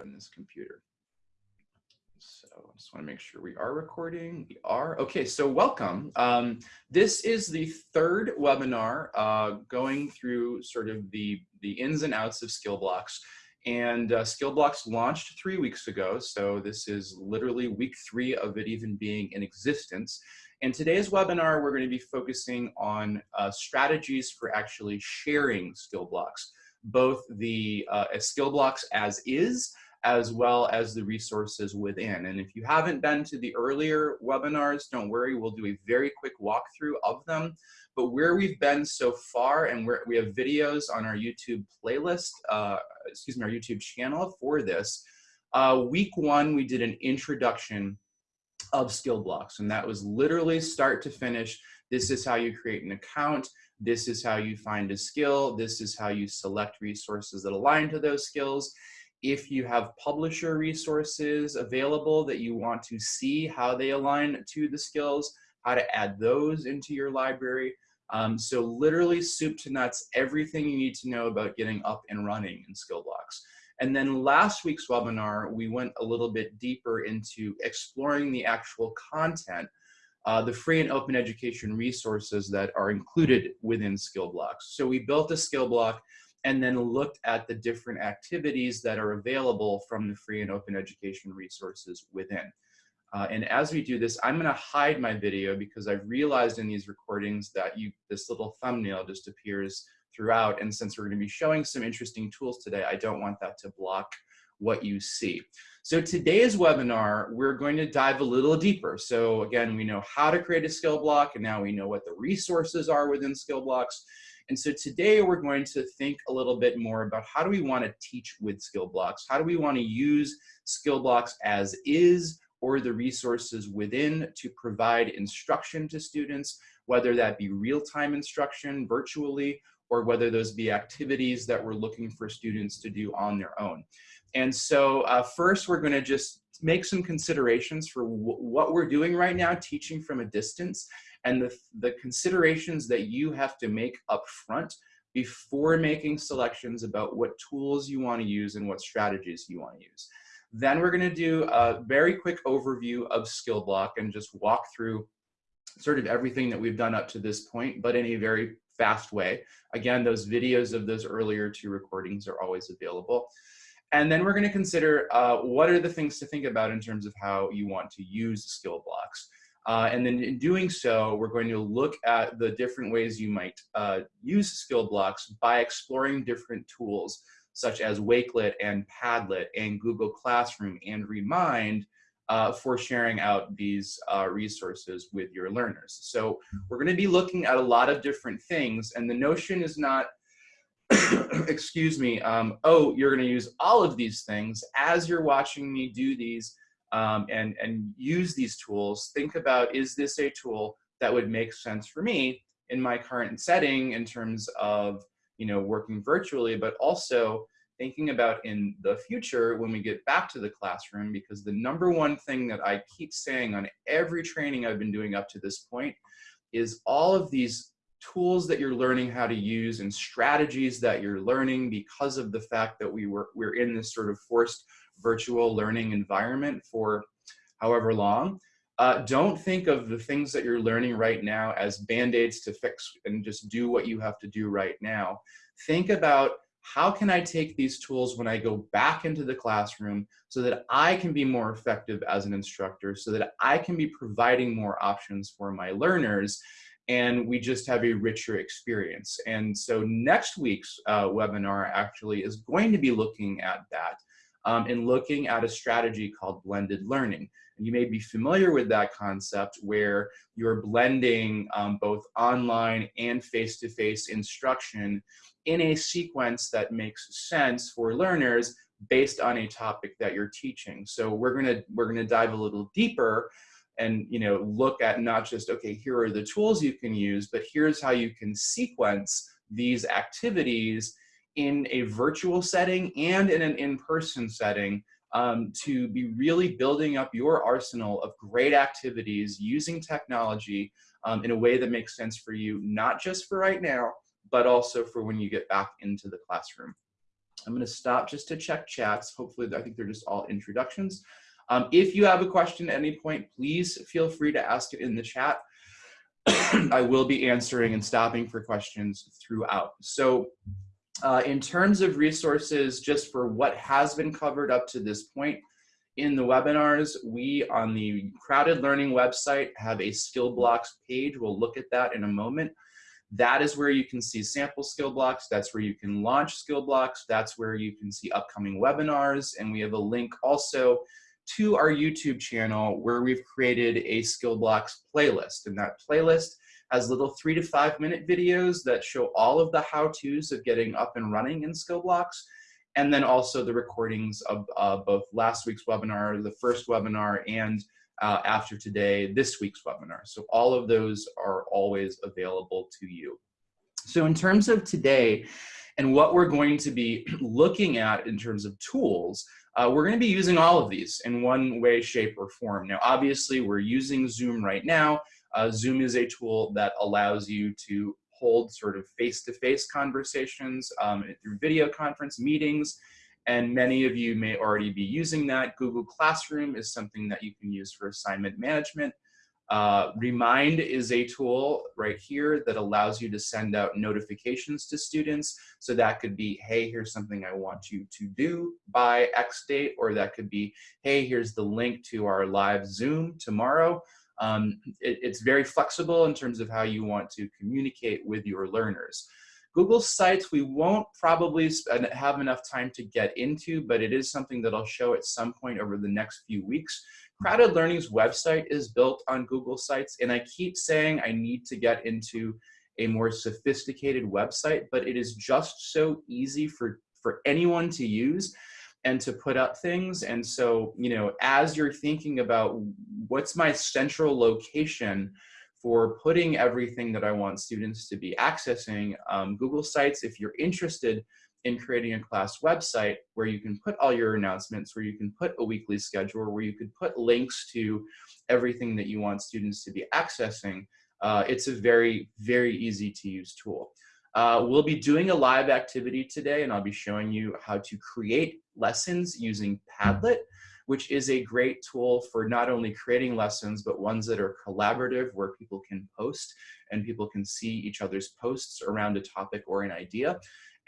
on this computer. So I just want to make sure we are recording. We are. Okay, so welcome. Um, this is the third webinar uh, going through sort of the, the ins and outs of skill blocks. And uh, skill blocks launched three weeks ago. So this is literally week three of it even being in existence. In today's webinar, we're going to be focusing on uh, strategies for actually sharing skill blocks, both the uh, skill blocks as is, as well as the resources within. And if you haven't been to the earlier webinars, don't worry, we'll do a very quick walkthrough of them. But where we've been so far, and where we have videos on our YouTube playlist, uh, excuse me, our YouTube channel for this, uh, week one, we did an introduction of skill blocks. And that was literally start to finish. This is how you create an account. This is how you find a skill. This is how you select resources that align to those skills. If you have publisher resources available that you want to see how they align to the skills, how to add those into your library. Um, so literally soup to nuts, everything you need to know about getting up and running in skill blocks. And then last week's webinar, we went a little bit deeper into exploring the actual content, uh, the free and open education resources that are included within skill blocks. So we built a skill block and then looked at the different activities that are available from the free and open education resources within. Uh, and as we do this, I'm gonna hide my video because I've realized in these recordings that you this little thumbnail just appears throughout. And since we're gonna be showing some interesting tools today, I don't want that to block what you see. So today's webinar, we're going to dive a little deeper. So again, we know how to create a skill block and now we know what the resources are within skill blocks. And so today we're going to think a little bit more about how do we want to teach with skill blocks? How do we want to use skill blocks as is or the resources within to provide instruction to students, whether that be real-time instruction virtually or whether those be activities that we're looking for students to do on their own. And so uh, first we're gonna just make some considerations for what we're doing right now, teaching from a distance, and the, the considerations that you have to make up front before making selections about what tools you wanna use and what strategies you wanna use. Then we're gonna do a very quick overview of skill block and just walk through sort of everything that we've done up to this point, but in a very fast way. Again, those videos of those earlier two recordings are always available. And then we're going to consider uh, what are the things to think about in terms of how you want to use skill blocks. Uh, and then in doing so, we're going to look at the different ways you might uh, use skill blocks by exploring different tools such as Wakelet and Padlet and Google Classroom and Remind uh, for sharing out these uh, resources with your learners. So we're going to be looking at a lot of different things and the notion is not, excuse me, um, oh, you're going to use all of these things as you're watching me do these um, and, and use these tools. Think about, is this a tool that would make sense for me in my current setting in terms of you know, working virtually, but also thinking about in the future when we get back to the classroom, because the number one thing that I keep saying on every training I've been doing up to this point is all of these tools that you're learning how to use and strategies that you're learning because of the fact that we were, we're in this sort of forced virtual learning environment for however long. Uh, don't think of the things that you're learning right now as band-aids to fix and just do what you have to do right now. Think about how can I take these tools when I go back into the classroom so that I can be more effective as an instructor, so that I can be providing more options for my learners, and we just have a richer experience. And so next week's uh, webinar actually is going to be looking at that um, looking at a strategy called blended learning. And you may be familiar with that concept where you're blending um, both online and face-to-face -face instruction in a sequence that makes sense for learners based on a topic that you're teaching. So we're gonna we're gonna dive a little deeper and you know look at not just okay here are the tools you can use, but here's how you can sequence these activities in a virtual setting and in an in-person setting um, to be really building up your arsenal of great activities using technology um, in a way that makes sense for you, not just for right now, but also for when you get back into the classroom. I'm going to stop just to check chats. Hopefully, I think they're just all introductions. Um, if you have a question at any point, please feel free to ask it in the chat. I will be answering and stopping for questions throughout. So uh, in terms of resources, just for what has been covered up to this point in the webinars, we on the Crowded Learning website have a skill blocks page. We'll look at that in a moment. That is where you can see sample skill blocks. That's where you can launch skill blocks. That's where you can see upcoming webinars. And we have a link also to our YouTube channel where we've created a skill blocks playlist. And that playlist has little three to five minute videos that show all of the how-tos of getting up and running in skill blocks. And then also the recordings of uh, both last week's webinar, the first webinar, and uh, after today, this week's webinar. So all of those are always available to you. So in terms of today and what we're going to be looking at in terms of tools, uh, we're going to be using all of these in one way, shape, or form. Now, obviously, we're using Zoom right now. Uh, Zoom is a tool that allows you to hold sort of face-to-face -face conversations um, through video conference meetings, and many of you may already be using that. Google Classroom is something that you can use for assignment management. Uh, Remind is a tool right here that allows you to send out notifications to students. So that could be, hey, here's something I want you to do by X date, or that could be, hey, here's the link to our live Zoom tomorrow. Um, it, it's very flexible in terms of how you want to communicate with your learners. Google Sites, we won't probably have enough time to get into, but it is something that I'll show at some point over the next few weeks. Crowded Learning's website is built on Google Sites, and I keep saying I need to get into a more sophisticated website, but it is just so easy for, for anyone to use and to put up things. And so, you know, as you're thinking about what's my central location for putting everything that I want students to be accessing, um, Google Sites, if you're interested in creating a class website where you can put all your announcements, where you can put a weekly schedule, where you could put links to everything that you want students to be accessing, uh, it's a very, very easy to use tool. Uh, we'll be doing a live activity today and I'll be showing you how to create lessons using Padlet, which is a great tool for not only creating lessons, but ones that are collaborative where people can post and people can see each other's posts around a topic or an idea.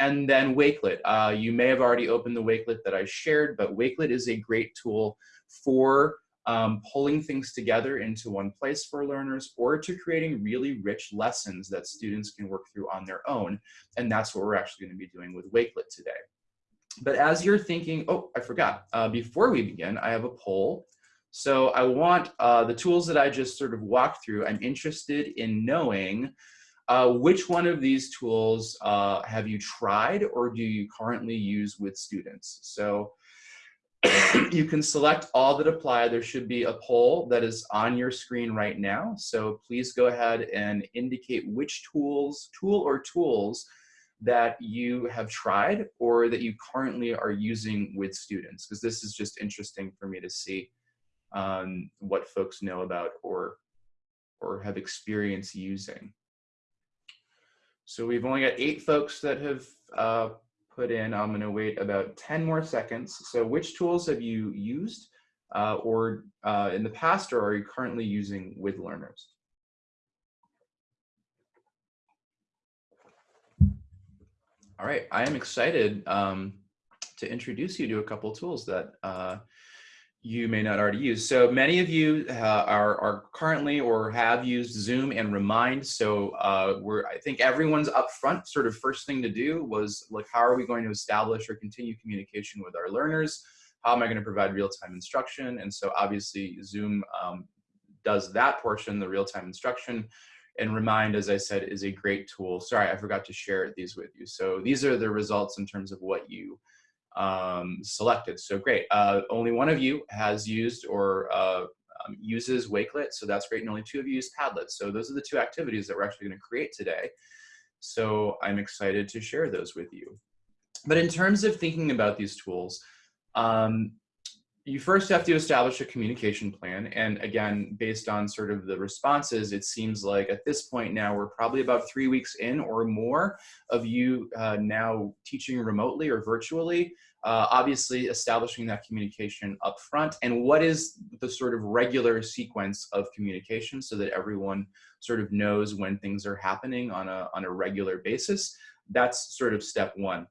And then Wakelet. Uh, you may have already opened the Wakelet that I shared, but Wakelet is a great tool for um, pulling things together into one place for learners or to creating really rich lessons that students can work through on their own. And that's what we're actually gonna be doing with Wakelet today. But as you're thinking, oh, I forgot, uh, before we begin, I have a poll. So I want uh, the tools that I just sort of walked through, I'm interested in knowing uh, which one of these tools uh, have you tried or do you currently use with students? So you can select all that apply. There should be a poll that is on your screen right now. So please go ahead and indicate which tools, tool or tools that you have tried or that you currently are using with students, because this is just interesting for me to see um, what folks know about or, or have experience using. So we've only got eight folks that have uh, put in. I'm going to wait about 10 more seconds. So which tools have you used uh, or uh, in the past or are you currently using with learners? All right, I am excited um, to introduce you to a couple tools that uh, you may not already use. So many of you uh, are, are currently or have used Zoom and Remind. So uh, we're, I think everyone's up front sort of first thing to do was like, how are we going to establish or continue communication with our learners? How am I going to provide real-time instruction? And so obviously Zoom um, does that portion, the real-time instruction. And Remind, as I said, is a great tool. Sorry, I forgot to share these with you. So these are the results in terms of what you um, selected. So great. Uh, only one of you has used or uh, um, uses Wakelet, so that's great. And only two of you use Padlet. So those are the two activities that we're actually going to create today. So I'm excited to share those with you. But in terms of thinking about these tools, um, you first have to establish a communication plan. And again, based on sort of the responses, it seems like at this point now, we're probably about three weeks in or more of you uh, now teaching remotely or virtually. Uh, obviously establishing that communication up front and what is the sort of regular sequence of communication so that everyone sort of knows when things are happening on a, on a regular basis. That's sort of step one.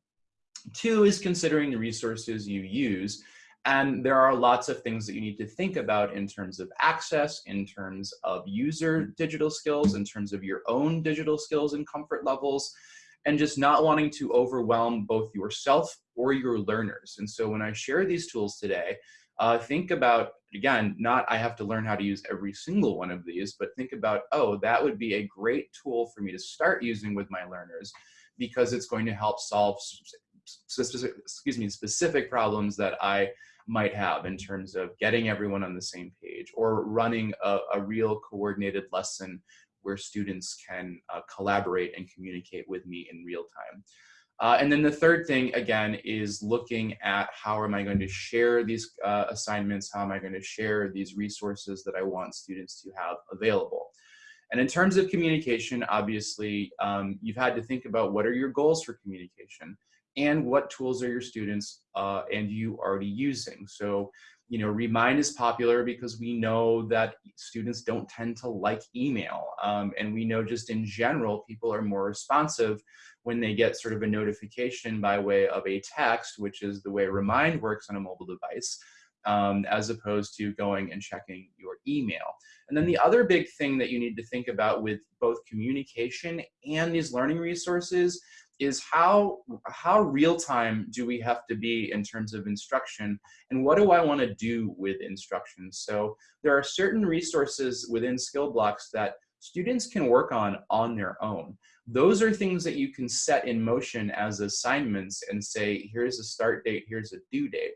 Two is considering the resources you use. And there are lots of things that you need to think about in terms of access, in terms of user digital skills, in terms of your own digital skills and comfort levels, and just not wanting to overwhelm both yourself or your learners. And so when I share these tools today, uh, think about, again, not I have to learn how to use every single one of these, but think about, oh, that would be a great tool for me to start using with my learners because it's going to help solve specific, excuse me, specific problems that I might have in terms of getting everyone on the same page or running a, a real coordinated lesson where students can uh, collaborate and communicate with me in real time. Uh, and then the third thing, again, is looking at how am I going to share these uh, assignments? How am I going to share these resources that I want students to have available? And in terms of communication, obviously, um, you've had to think about what are your goals for communication? And what tools are your students uh, and you already using. So, you know, Remind is popular because we know that students don't tend to like email. Um, and we know just in general, people are more responsive when they get sort of a notification by way of a text, which is the way Remind works on a mobile device, um, as opposed to going and checking your email. And then the other big thing that you need to think about with both communication and these learning resources is how how real time do we have to be in terms of instruction? And what do I want to do with instruction? So there are certain resources within skill blocks that students can work on on their own. Those are things that you can set in motion as assignments and say here's a start date here's a due date.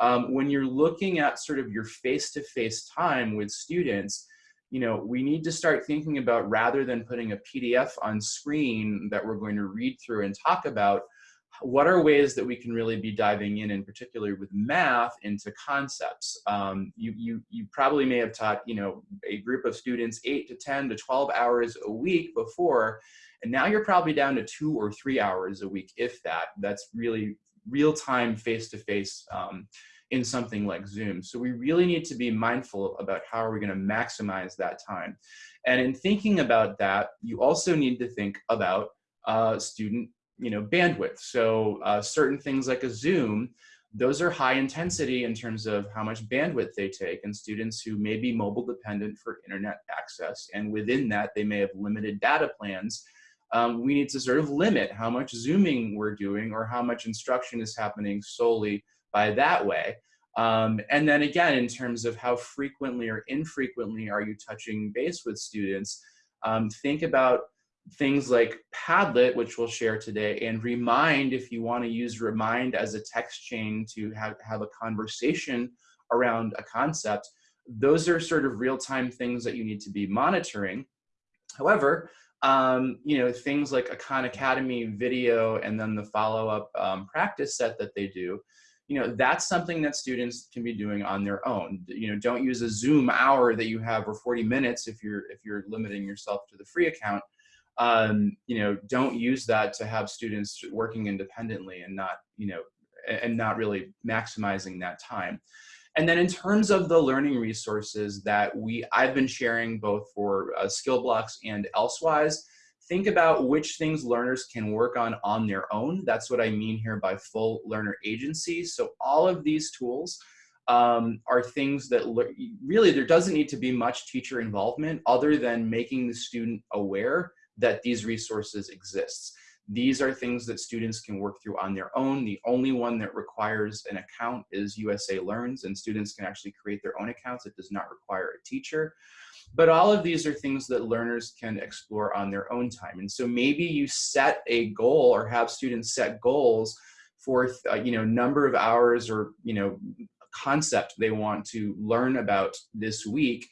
Um, when you're looking at sort of your face-to-face -face time with students you know, we need to start thinking about rather than putting a PDF on screen that we're going to read through and talk about, what are ways that we can really be diving in, in particular with math, into concepts? Um, you, you, you probably may have taught, you know, a group of students eight to 10 to 12 hours a week before, and now you're probably down to two or three hours a week, if that. That's really real-time, face-to-face um, in something like Zoom. So we really need to be mindful about how are we gonna maximize that time. And in thinking about that, you also need to think about uh, student you know, bandwidth. So uh, certain things like a Zoom, those are high intensity in terms of how much bandwidth they take and students who may be mobile dependent for internet access. And within that, they may have limited data plans. Um, we need to sort of limit how much Zooming we're doing or how much instruction is happening solely by that way. Um, and then again, in terms of how frequently or infrequently are you touching base with students, um, think about things like Padlet, which we'll share today, and Remind if you want to use Remind as a text chain to have, have a conversation around a concept. Those are sort of real-time things that you need to be monitoring. However, um, you know, things like a Khan Academy video and then the follow-up um, practice set that they do, you know, that's something that students can be doing on their own. You know, don't use a Zoom hour that you have or 40 minutes if you're if you're limiting yourself to the free account. Um, you know, don't use that to have students working independently and not, you know, and not really maximizing that time. And then in terms of the learning resources that we I've been sharing both for uh, skill blocks and elsewise, think about which things learners can work on on their own. That's what I mean here by full learner agency. So all of these tools um, are things that really there doesn't need to be much teacher involvement other than making the student aware that these resources exist. These are things that students can work through on their own. The only one that requires an account is USA Learns and students can actually create their own accounts. It does not require a teacher. But all of these are things that learners can explore on their own time. And so maybe you set a goal or have students set goals for uh, you know number of hours or you know concept they want to learn about this week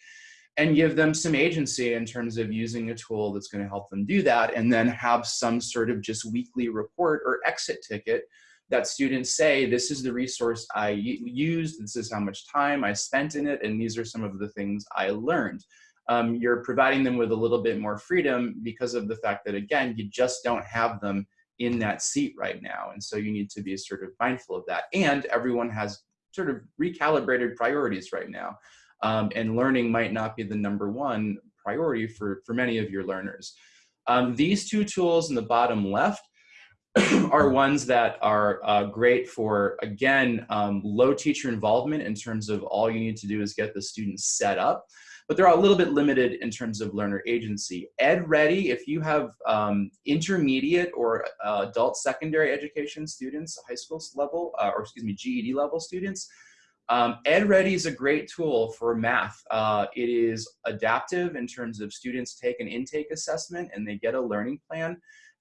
and give them some agency in terms of using a tool that's going to help them do that and then have some sort of just weekly report or exit ticket that students say, this is the resource I used, this is how much time I spent in it, and these are some of the things I learned. Um, you're providing them with a little bit more freedom because of the fact that, again, you just don't have them in that seat right now. And so you need to be sort of mindful of that. And everyone has sort of recalibrated priorities right now. Um, and learning might not be the number one priority for, for many of your learners. Um, these two tools in the bottom left are ones that are uh, great for, again, um, low teacher involvement in terms of all you need to do is get the students set up but they're a little bit limited in terms of learner agency. Ed Ready, if you have um, intermediate or uh, adult secondary education students, high school level, uh, or excuse me, GED level students, um, Ed Ready is a great tool for math. Uh, it is adaptive in terms of students take an intake assessment and they get a learning plan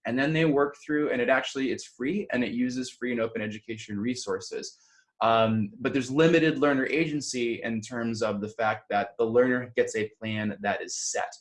and then they work through and it actually, it's free and it uses free and open education resources. Um, but there's limited learner agency in terms of the fact that the learner gets a plan that is set.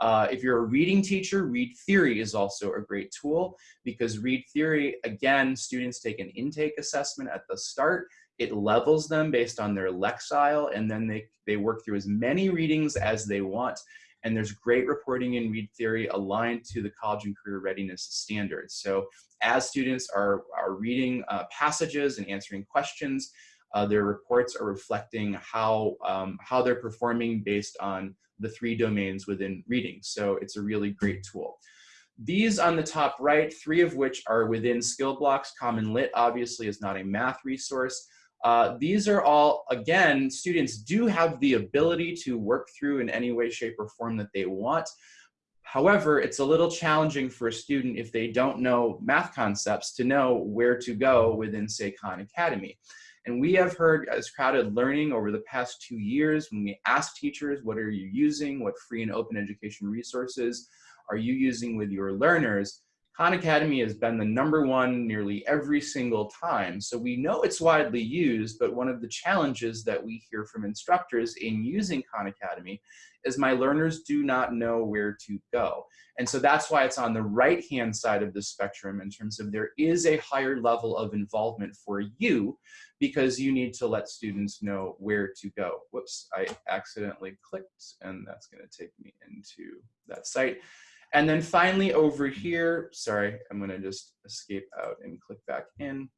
Uh, if you're a reading teacher, Read Theory is also a great tool because Read Theory, again, students take an intake assessment at the start. It levels them based on their Lexile, and then they, they work through as many readings as they want. And there's great reporting in Read Theory aligned to the college and career readiness standards. So as students are, are reading uh, passages and answering questions, uh, their reports are reflecting how, um, how they're performing based on the three domains within reading. So it's a really great tool. These on the top right, three of which are within skill blocks. Common Lit obviously is not a math resource. Uh, these are all, again, students do have the ability to work through in any way, shape, or form that they want. However, it's a little challenging for a student if they don't know math concepts to know where to go within, say, Khan Academy. And we have heard as crowded learning over the past two years, when we ask teachers, what are you using? What free and open education resources are you using with your learners? Khan Academy has been the number one nearly every single time. So we know it's widely used, but one of the challenges that we hear from instructors in using Khan Academy is my learners do not know where to go. And so that's why it's on the right-hand side of the spectrum in terms of there is a higher level of involvement for you because you need to let students know where to go. Whoops, I accidentally clicked and that's gonna take me into that site. And then finally over here, sorry, I'm gonna just escape out and click back in.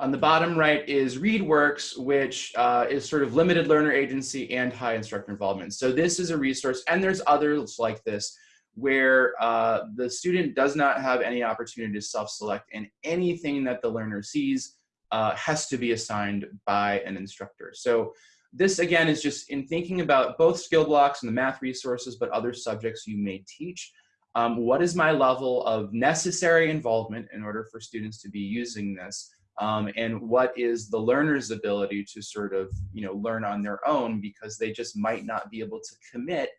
On the bottom right is ReadWorks, which uh, is sort of limited learner agency and high instructor involvement. So this is a resource, and there's others like this, where uh, the student does not have any opportunity to self-select and anything that the learner sees uh, has to be assigned by an instructor. So this again is just in thinking about both skill blocks and the math resources, but other subjects you may teach. Um, what is my level of necessary involvement in order for students to be using this? Um, and what is the learner's ability to sort of, you know, learn on their own because they just might not be able to commit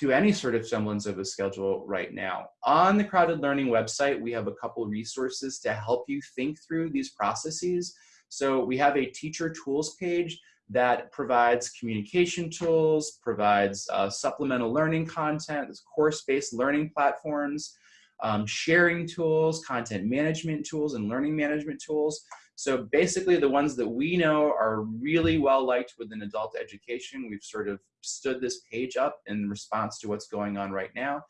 to any sort of semblance of a schedule right now. On the Crowded Learning website, we have a couple resources to help you think through these processes. So we have a teacher tools page that provides communication tools, provides uh, supplemental learning content, course-based learning platforms, um, sharing tools, content management tools, and learning management tools. So basically the ones that we know are really well liked within adult education. We've sort of stood this page up in response to what's going on right now.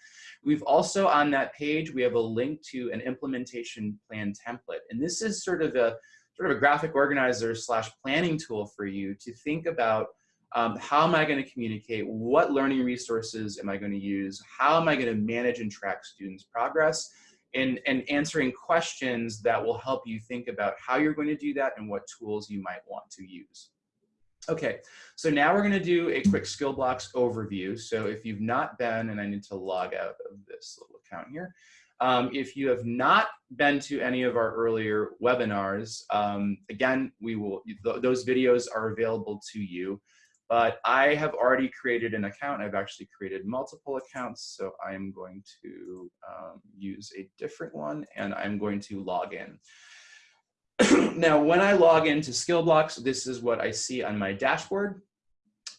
We've also on that page, we have a link to an implementation plan template. And this is sort of a sort of a graphic organizer slash planning tool for you to think about um, how am I going to communicate? What learning resources am I going to use? How am I going to manage and track students' progress? And, and answering questions that will help you think about how you're going to do that and what tools you might want to use. Okay, so now we're going to do a quick skill blocks overview. So if you've not been, and I need to log out of this little account here, um, if you have not been to any of our earlier webinars, um, again, we will th those videos are available to you. But I have already created an account. I've actually created multiple accounts. So I'm going to um, use a different one and I'm going to log in. now, when I log into Skillblocks, this is what I see on my dashboard.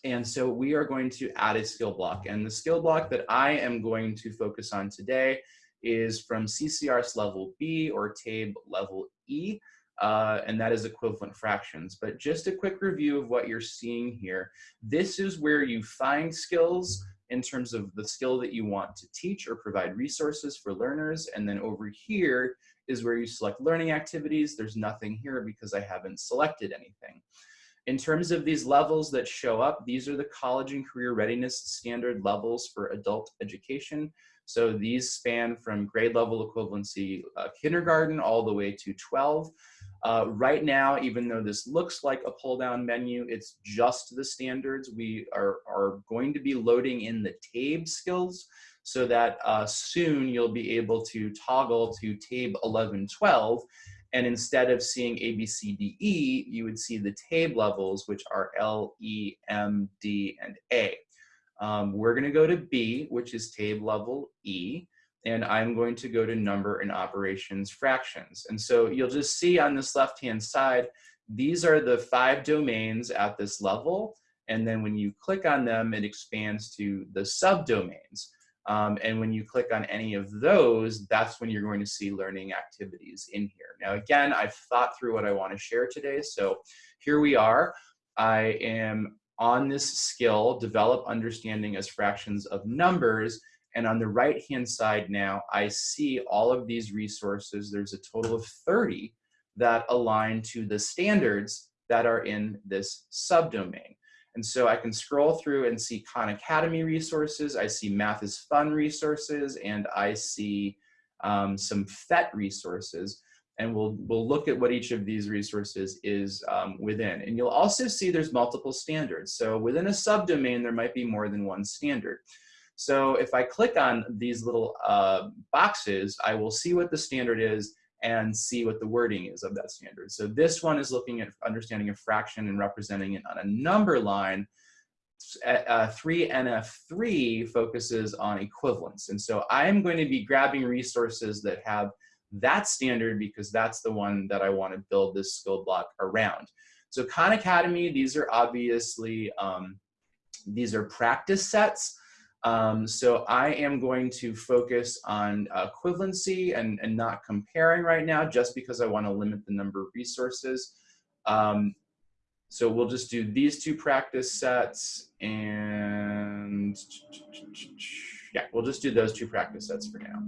And so we are going to add a skill block. And the skill block that I am going to focus on today is from CCRS level B or TABE level E, uh, and that is equivalent fractions. But just a quick review of what you're seeing here. This is where you find skills in terms of the skill that you want to teach or provide resources for learners. And then over here is where you select learning activities. There's nothing here because I haven't selected anything. In terms of these levels that show up, these are the college and career readiness standard levels for adult education. So these span from grade level equivalency uh, kindergarten all the way to 12. Uh, right now, even though this looks like a pull down menu, it's just the standards. We are, are going to be loading in the TABE skills so that uh, soon you'll be able to toggle to TABE 11, 12. And instead of seeing A, B, C, D, E, you would see the TABE levels, which are L, E, M, D, and A. Um, we're gonna go to B, which is TABE level E and I'm going to go to number and operations fractions. And so you'll just see on this left-hand side, these are the five domains at this level. And then when you click on them, it expands to the subdomains. Um, and when you click on any of those, that's when you're going to see learning activities in here. Now, again, I've thought through what I want to share today. So here we are. I am on this skill, develop understanding as fractions of numbers, and on the right-hand side now, I see all of these resources. There's a total of 30 that align to the standards that are in this subdomain. And so I can scroll through and see Khan Academy resources, I see Math is Fun resources, and I see um, some PhET resources. And we'll, we'll look at what each of these resources is um, within. And you'll also see there's multiple standards. So within a subdomain, there might be more than one standard. So if I click on these little uh, boxes, I will see what the standard is and see what the wording is of that standard. So this one is looking at understanding a fraction and representing it on a number line. Uh, 3NF3 focuses on equivalence. And so I'm going to be grabbing resources that have that standard because that's the one that I want to build this skill block around. So Khan Academy, these are obviously, um, these are practice sets. Um, so I am going to focus on equivalency and, and not comparing right now just because I want to limit the number of resources. Um, so we'll just do these two practice sets and yeah, we'll just do those two practice sets for now.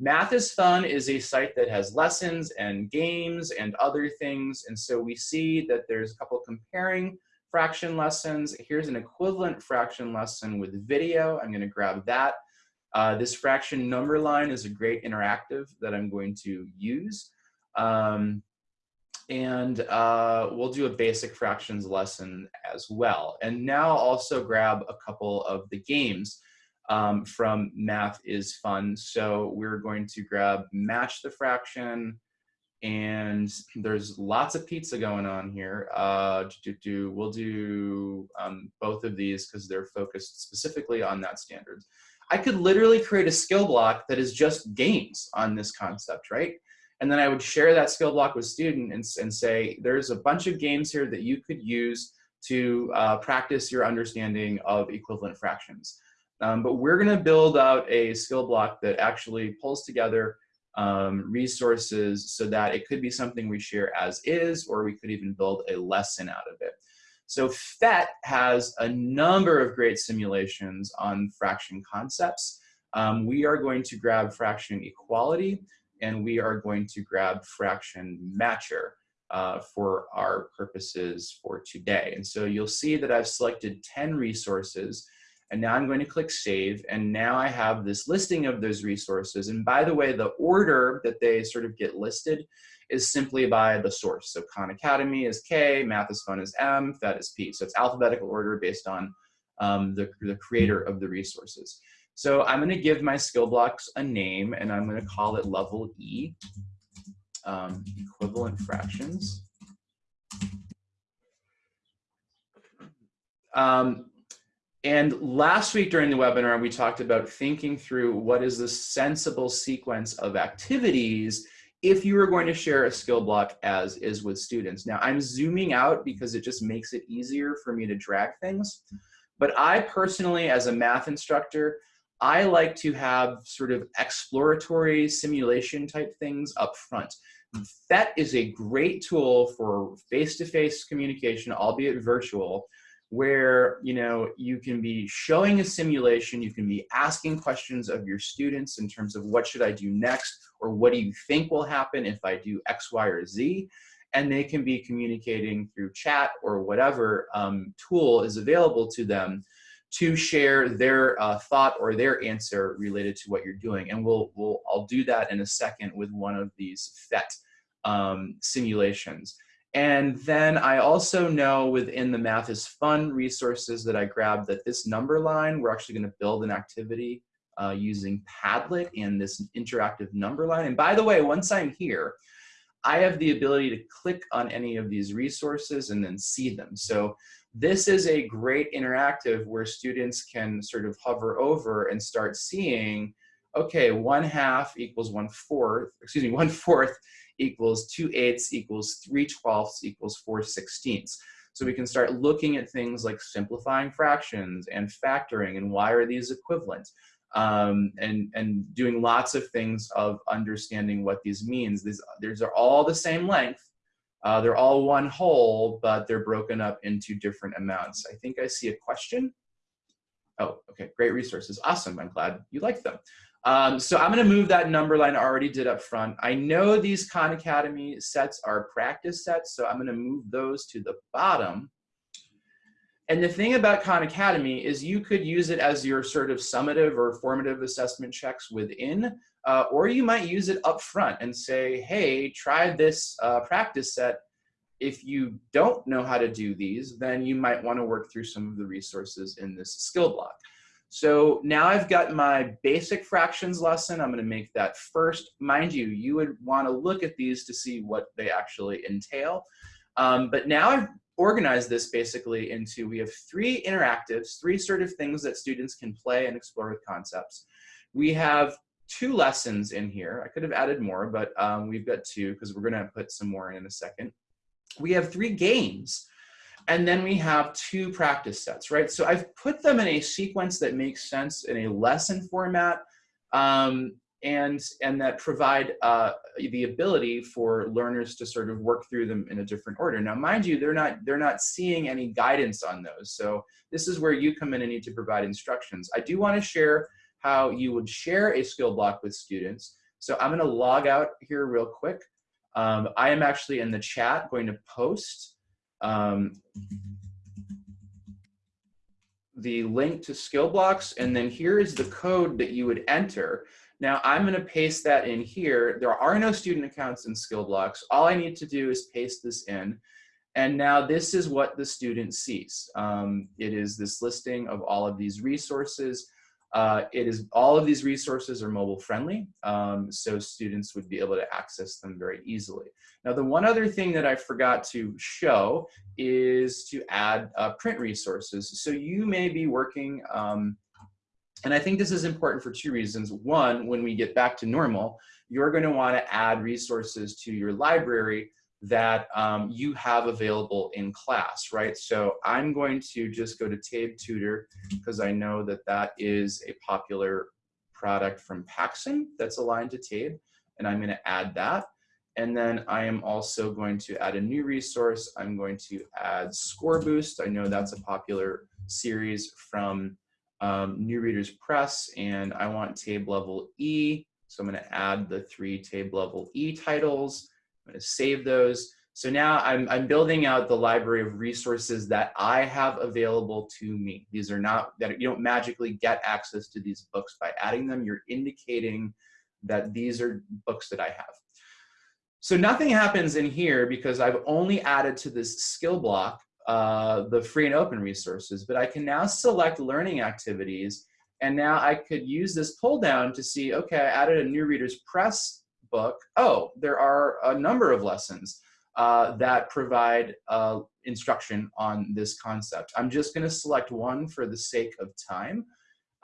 Math is Fun is a site that has lessons and games and other things. And so we see that there's a couple comparing fraction lessons. Here's an equivalent fraction lesson with video. I'm gonna grab that. Uh, this fraction number line is a great interactive that I'm going to use. Um, and uh, we'll do a basic fractions lesson as well. And now also grab a couple of the games um, from Math is Fun. So we're going to grab Match the Fraction, and there's lots of pizza going on here. Uh, do, do, we'll do um, both of these because they're focused specifically on that standard. I could literally create a skill block that is just games on this concept, right? And then I would share that skill block with students and, and say, there's a bunch of games here that you could use to uh, practice your understanding of equivalent fractions. Um, but we're gonna build out a skill block that actually pulls together um, resources so that it could be something we share as is, or we could even build a lesson out of it. So PhET has a number of great simulations on fraction concepts. Um, we are going to grab fraction equality, and we are going to grab fraction matcher uh, for our purposes for today. And so you'll see that I've selected 10 resources and now I'm going to click save. And now I have this listing of those resources. And by the way, the order that they sort of get listed is simply by the source. So Khan Academy is K, Math is Fun is M, PhET is P. So it's alphabetical order based on um, the, the creator of the resources. So I'm going to give my skill blocks a name and I'm going to call it level E, um, equivalent fractions. Um, and last week during the webinar, we talked about thinking through what is the sensible sequence of activities if you were going to share a skill block as is with students. Now I'm zooming out because it just makes it easier for me to drag things. But I personally, as a math instructor, I like to have sort of exploratory simulation type things up front. That is a great tool for face-to-face -face communication, albeit virtual, where you know you can be showing a simulation, you can be asking questions of your students in terms of what should I do next, or what do you think will happen if I do X, Y, or Z, and they can be communicating through chat or whatever um, tool is available to them to share their uh, thought or their answer related to what you're doing. And we'll, we'll, I'll do that in a second with one of these PhET um, simulations. And then I also know within the Math is Fun resources that I grabbed that this number line, we're actually gonna build an activity uh, using Padlet and this interactive number line. And by the way, once I'm here, I have the ability to click on any of these resources and then see them. So this is a great interactive where students can sort of hover over and start seeing, okay, one half equals one fourth, excuse me, one fourth equals two eighths equals three twelfths equals four sixteenths. So we can start looking at things like simplifying fractions and factoring and why are these equivalent um, and, and doing lots of things of understanding what these means. These, these are all the same length, uh, they're all one whole, but they're broken up into different amounts. I think I see a question. Oh, okay, great resources. Awesome, I'm glad you like them. Um, so I'm gonna move that number line I already did up front. I know these Khan Academy sets are practice sets, so I'm gonna move those to the bottom. And the thing about Khan Academy is you could use it as your sort of summative or formative assessment checks within uh, or you might use it up front and say, hey, try this uh, practice set. If you don't know how to do these, then you might want to work through some of the resources in this skill block. So now I've got my basic fractions lesson. I'm going to make that first. Mind you, you would want to look at these to see what they actually entail. Um, but now I've organized this basically into, we have three interactives, three sort of things that students can play and explore with concepts. We have two lessons in here. I could have added more, but um, we've got two because we're going to put some more in in a second. We have three games, and then we have two practice sets, right? So I've put them in a sequence that makes sense in a lesson format um, and, and that provide uh, the ability for learners to sort of work through them in a different order. Now, mind you, they're not, they're not seeing any guidance on those. So this is where you come in and need to provide instructions. I do want to share how you would share a skill block with students. So I'm gonna log out here real quick. Um, I am actually in the chat going to post um, the link to skill blocks and then here is the code that you would enter. Now I'm gonna paste that in here. There are no student accounts in skill blocks. All I need to do is paste this in. And now this is what the student sees. Um, it is this listing of all of these resources. Uh, it is all of these resources are mobile friendly, um, so students would be able to access them very easily. Now, the one other thing that I forgot to show is to add uh, print resources. So you may be working, um, and I think this is important for two reasons. One, when we get back to normal, you're going to want to add resources to your library that um, you have available in class, right? So I'm going to just go to Tabe Tutor because I know that that is a popular product from Paxen that's aligned to Tabe, and I'm going to add that. And then I am also going to add a new resource. I'm going to add Score Boost. I know that's a popular series from um, New Readers Press, and I want Tabe Level E. So I'm going to add the three Tabe Level E titles. I'm to save those. So now I'm, I'm building out the library of resources that I have available to me. These are not, that you don't magically get access to these books by adding them. You're indicating that these are books that I have. So nothing happens in here because I've only added to this skill block uh, the free and open resources, but I can now select learning activities and now I could use this pull down to see, okay, I added a new reader's press book, oh, there are a number of lessons uh, that provide uh, instruction on this concept. I'm just going to select one for the sake of time.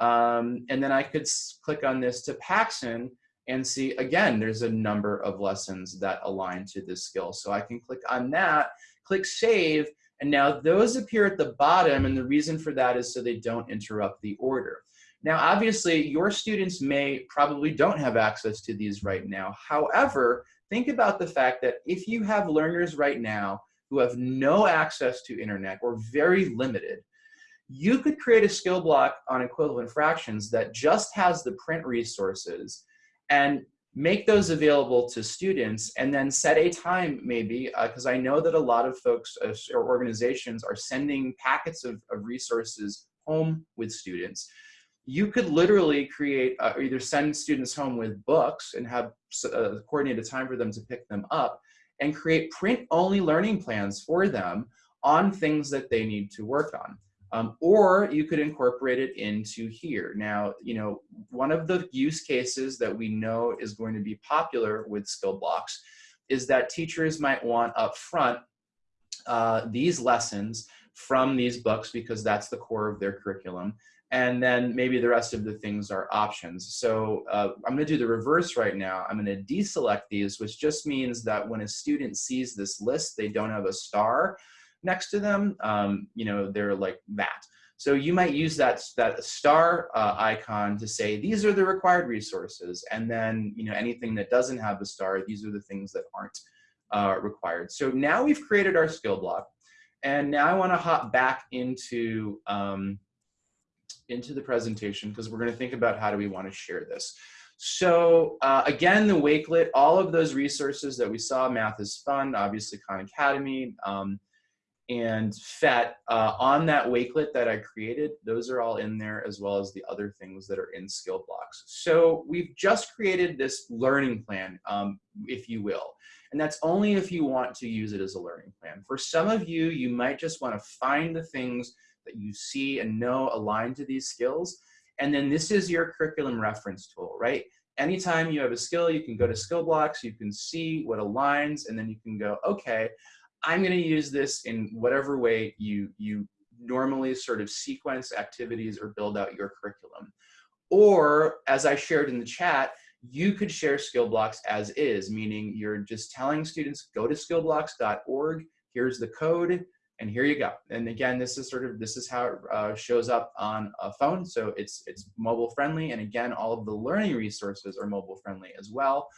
Um, and then I could click on this to Paxen and see, again, there's a number of lessons that align to this skill. So I can click on that, click Save, and now those appear at the bottom, and the reason for that is so they don't interrupt the order. Now, obviously, your students may probably don't have access to these right now. However, think about the fact that if you have learners right now who have no access to internet or very limited, you could create a skill block on equivalent fractions that just has the print resources and make those available to students and then set a time maybe because uh, I know that a lot of folks uh, or organizations are sending packets of, of resources home with students you could literally create uh, or either send students home with books and have uh, coordinated time for them to pick them up and create print only learning plans for them on things that they need to work on. Um, or you could incorporate it into here. Now, you know, one of the use cases that we know is going to be popular with skill blocks is that teachers might want up front uh, these lessons from these books because that's the core of their curriculum and then maybe the rest of the things are options. So uh, I'm gonna do the reverse right now. I'm gonna deselect these, which just means that when a student sees this list, they don't have a star next to them, um, you know, they're like that. So you might use that, that star uh, icon to say, these are the required resources. And then, you know, anything that doesn't have the star, these are the things that aren't uh, required. So now we've created our skill block. And now I wanna hop back into, um, into the presentation because we're going to think about how do we want to share this. So uh, again, the Wakelet, all of those resources that we saw, Math is Fun, obviously Khan Academy, um, and PhET, uh, on that Wakelet that I created, those are all in there as well as the other things that are in skill blocks. So we've just created this learning plan, um, if you will. And that's only if you want to use it as a learning plan. For some of you, you might just want to find the things that you see and know aligned to these skills. And then this is your curriculum reference tool, right? Anytime you have a skill, you can go to skill blocks, you can see what aligns, and then you can go, okay, I'm gonna use this in whatever way you, you normally sort of sequence activities or build out your curriculum. Or, as I shared in the chat, you could share skill blocks as is, meaning you're just telling students, go to skillblocks.org, here's the code, and here you go. And again, this is sort of, this is how it uh, shows up on a phone. So it's, it's mobile friendly. And again, all of the learning resources are mobile friendly as well.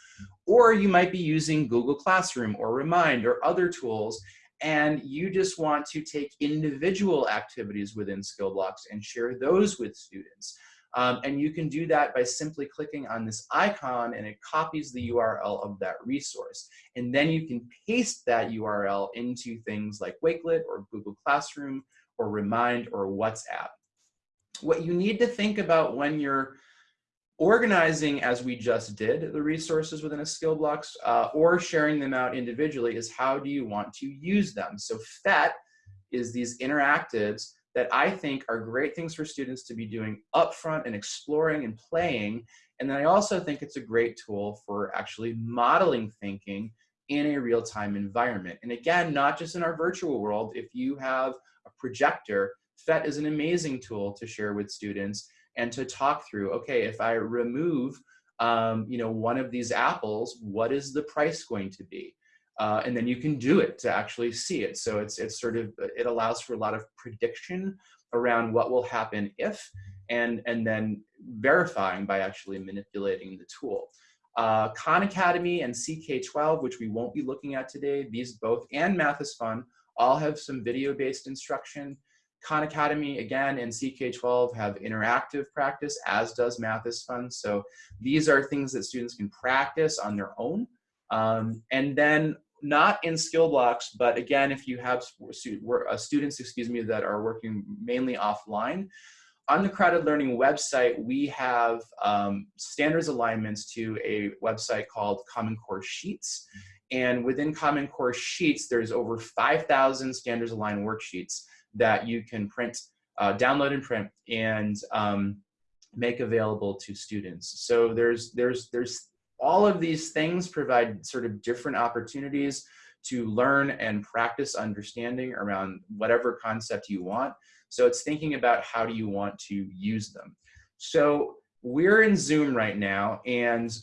Or you might be using Google Classroom or Remind or other tools and you just want to take individual activities within skill blocks and share those with students. Um, and you can do that by simply clicking on this icon and it copies the URL of that resource. And then you can paste that URL into things like Wakelet or Google Classroom or Remind or WhatsApp. What you need to think about when you're organizing as we just did the resources within a skill blocks uh, or sharing them out individually is how do you want to use them so PhET is these interactives that I think are great things for students to be doing upfront and exploring and playing. And then I also think it's a great tool for actually modeling thinking in a real-time environment. And again, not just in our virtual world, if you have a projector, PhET is an amazing tool to share with students and to talk through, okay, if I remove um, you know, one of these apples, what is the price going to be? Uh, and then you can do it to actually see it. So it's, it's sort of, it allows for a lot of prediction around what will happen if, and, and then verifying by actually manipulating the tool. Uh, Khan Academy and CK12, which we won't be looking at today, these both, and Math is Fun, all have some video-based instruction. Khan Academy, again, and CK12 have interactive practice, as does Math is Fun. So these are things that students can practice on their own. Um, and then not in skill blocks, but again, if you have uh, students, excuse me, that are working mainly offline, on the Crowded Learning website, we have um, standards alignments to a website called Common Core Sheets. And within Common Core Sheets, there's over 5,000 standards aligned worksheets that you can print, uh, download and print, and um, make available to students. So there's, there's, there's all of these things provide sort of different opportunities to learn and practice understanding around whatever concept you want. So it's thinking about how do you want to use them. So we're in Zoom right now and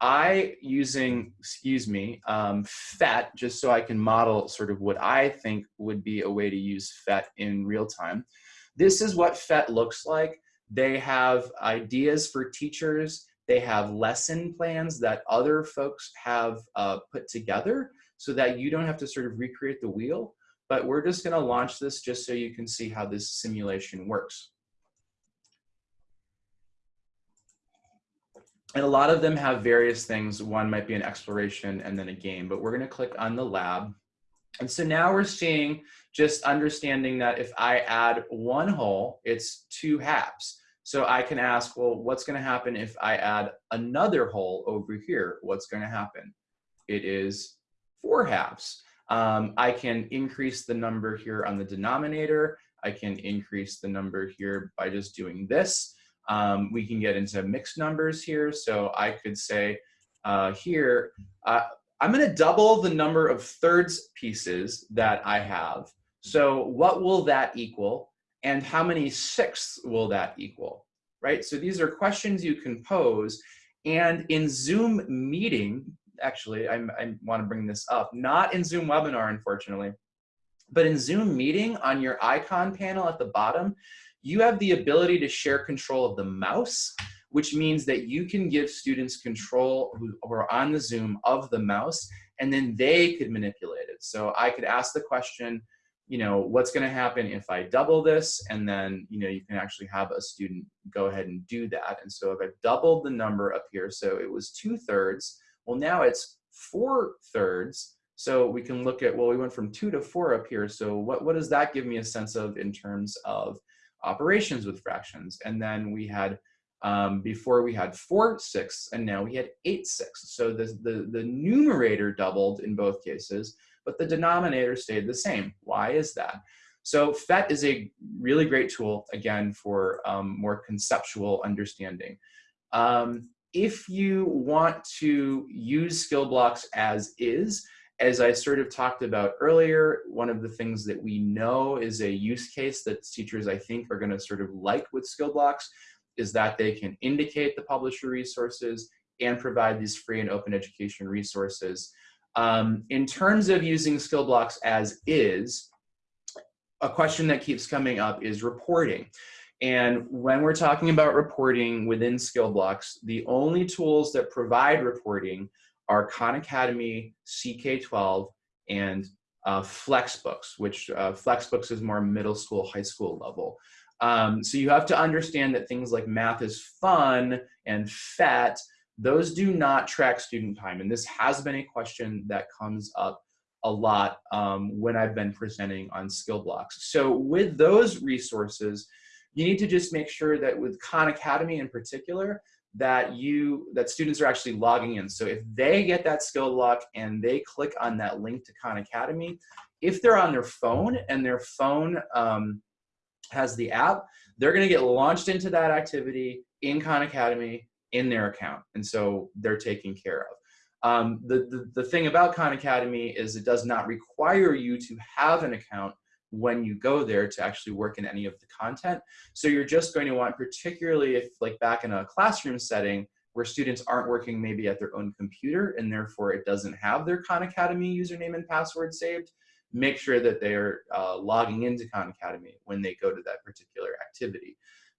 I using, excuse me, um, PhET, just so I can model sort of what I think would be a way to use PhET in real time. This is what PhET looks like. They have ideas for teachers. They have lesson plans that other folks have uh, put together so that you don't have to sort of recreate the wheel. But we're just gonna launch this just so you can see how this simulation works. And a lot of them have various things. One might be an exploration and then a game, but we're gonna click on the lab. And so now we're seeing just understanding that if I add one hole, it's two halves. So I can ask, well, what's gonna happen if I add another hole over here? What's gonna happen? It is four halves. Um, I can increase the number here on the denominator. I can increase the number here by just doing this. Um, we can get into mixed numbers here. So I could say uh, here, uh, I'm gonna double the number of thirds pieces that I have. So what will that equal? And how many sixths will that equal, right? So these are questions you can pose. And in Zoom meeting, actually, I'm, I wanna bring this up, not in Zoom webinar, unfortunately, but in Zoom meeting on your icon panel at the bottom, you have the ability to share control of the mouse, which means that you can give students control who are on the Zoom of the mouse, and then they could manipulate it. So I could ask the question, you know, what's gonna happen if I double this? And then, you know, you can actually have a student go ahead and do that. And so if I've doubled the number up here, so it was two thirds, well now it's four thirds, so we can look at, well, we went from two to four up here. So what, what does that give me a sense of in terms of operations with fractions. And then we had, um, before we had four sixths and now we had eight sixths. So the, the, the numerator doubled in both cases, but the denominator stayed the same. Why is that? So PhET is a really great tool, again, for um, more conceptual understanding. Um, if you want to use skill blocks as is, as I sort of talked about earlier, one of the things that we know is a use case that teachers, I think, are going to sort of like with skill blocks is that they can indicate the publisher resources and provide these free and open education resources. Um, in terms of using skill blocks as is, a question that keeps coming up is reporting. And when we're talking about reporting within skill blocks, the only tools that provide reporting are Khan Academy, CK12, and uh, Flexbooks, which uh, Flexbooks is more middle school, high school level. Um, so you have to understand that things like math is fun and PhET, those do not track student time. And this has been a question that comes up a lot um, when I've been presenting on skill blocks. So with those resources, you need to just make sure that with Khan Academy in particular, that you that students are actually logging in. So if they get that skill block and they click on that link to Khan Academy, if they're on their phone and their phone um, has the app, they're going to get launched into that activity in Khan Academy in their account, and so they're taken care of. Um, the, the, the thing about Khan Academy is it does not require you to have an account when you go there to actually work in any of the content. So you're just going to want, particularly if like back in a classroom setting where students aren't working maybe at their own computer and therefore it doesn't have their Khan Academy username and password saved, make sure that they're uh, logging into Khan Academy when they go to that particular activity.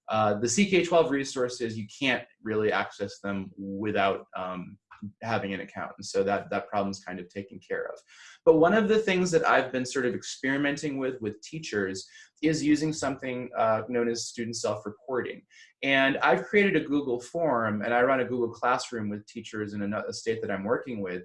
Uh, the CK12 resources, you can't really access them without um, having an account. And so that, that problem's kind of taken care of. But one of the things that I've been sort of experimenting with with teachers is using something uh, known as student self-reporting. And I've created a Google form and I run a Google Classroom with teachers in a state that I'm working with.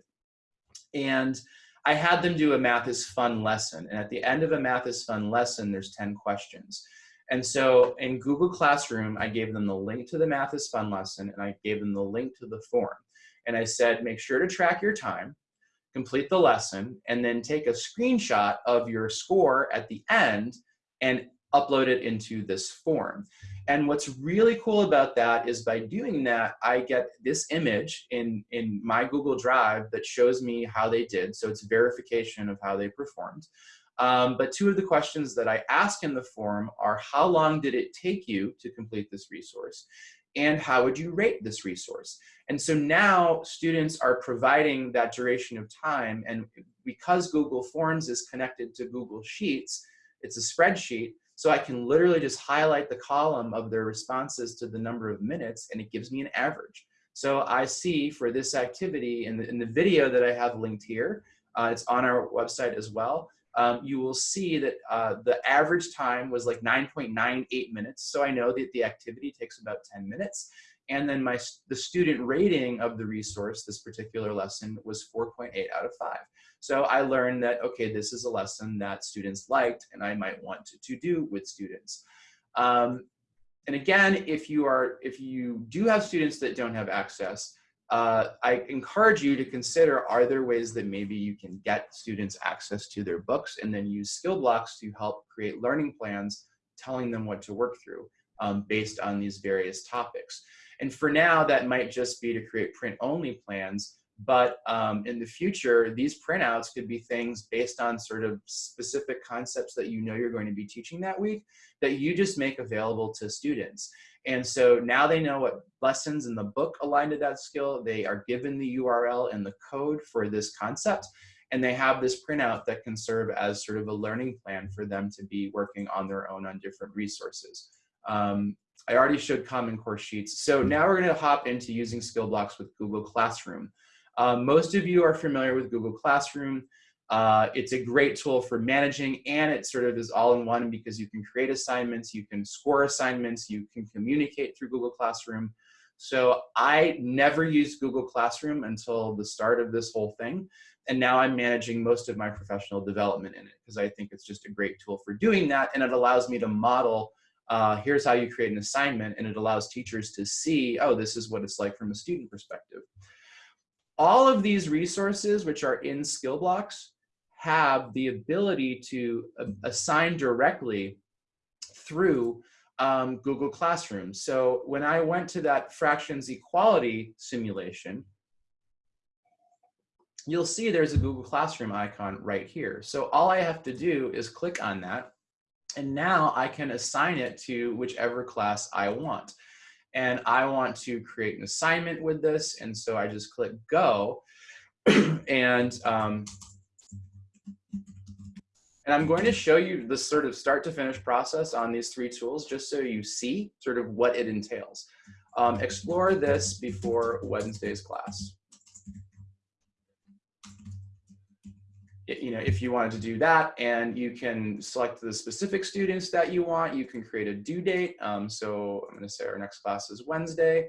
And I had them do a math is fun lesson. And at the end of a math is fun lesson, there's 10 questions. And so in Google Classroom, I gave them the link to the math is fun lesson and I gave them the link to the form and I said, make sure to track your time, complete the lesson, and then take a screenshot of your score at the end and upload it into this form. And what's really cool about that is by doing that, I get this image in, in my Google Drive that shows me how they did. So it's verification of how they performed. Um, but two of the questions that I ask in the form are how long did it take you to complete this resource? and how would you rate this resource? And so now students are providing that duration of time and because Google Forms is connected to Google Sheets, it's a spreadsheet, So I can literally just highlight the column of their responses to the number of minutes and it gives me an average. So I see for this activity in the, in the video that I have linked here, uh, it's on our website as well, um, you will see that uh, the average time was like 9.98 minutes. So I know that the activity takes about 10 minutes. And then my the student rating of the resource, this particular lesson, was 4.8 out of 5. So I learned that, okay, this is a lesson that students liked and I might want to, to do with students. Um, and again, if you are, if you do have students that don't have access, uh, I encourage you to consider, are there ways that maybe you can get students access to their books and then use skill blocks to help create learning plans, telling them what to work through um, based on these various topics. And for now, that might just be to create print only plans, but um, in the future, these printouts could be things based on sort of specific concepts that you know you're going to be teaching that week that you just make available to students. And so now they know what lessons in the book align to that skill. They are given the URL and the code for this concept. And they have this printout that can serve as sort of a learning plan for them to be working on their own on different resources. Um, I already showed Common Core Sheets. So now we're gonna hop into using skill blocks with Google Classroom. Um, most of you are familiar with Google Classroom. Uh, it's a great tool for managing and it sort of is all in one because you can create assignments, you can score assignments, you can communicate through Google Classroom. So I never used Google Classroom until the start of this whole thing. And now I'm managing most of my professional development in it because I think it's just a great tool for doing that. And it allows me to model, uh, here's how you create an assignment. And it allows teachers to see, oh, this is what it's like from a student perspective. All of these resources, which are in skill blocks, have the ability to uh, assign directly through um, Google Classroom. So when I went to that fractions equality simulation, you'll see there's a Google Classroom icon right here. So all I have to do is click on that, and now I can assign it to whichever class I want and I want to create an assignment with this. And so I just click go and um, and I'm going to show you the sort of start to finish process on these three tools just so you see sort of what it entails. Um, explore this before Wednesday's class. you know, if you wanted to do that and you can select the specific students that you want, you can create a due date. Um, so I'm gonna say our next class is Wednesday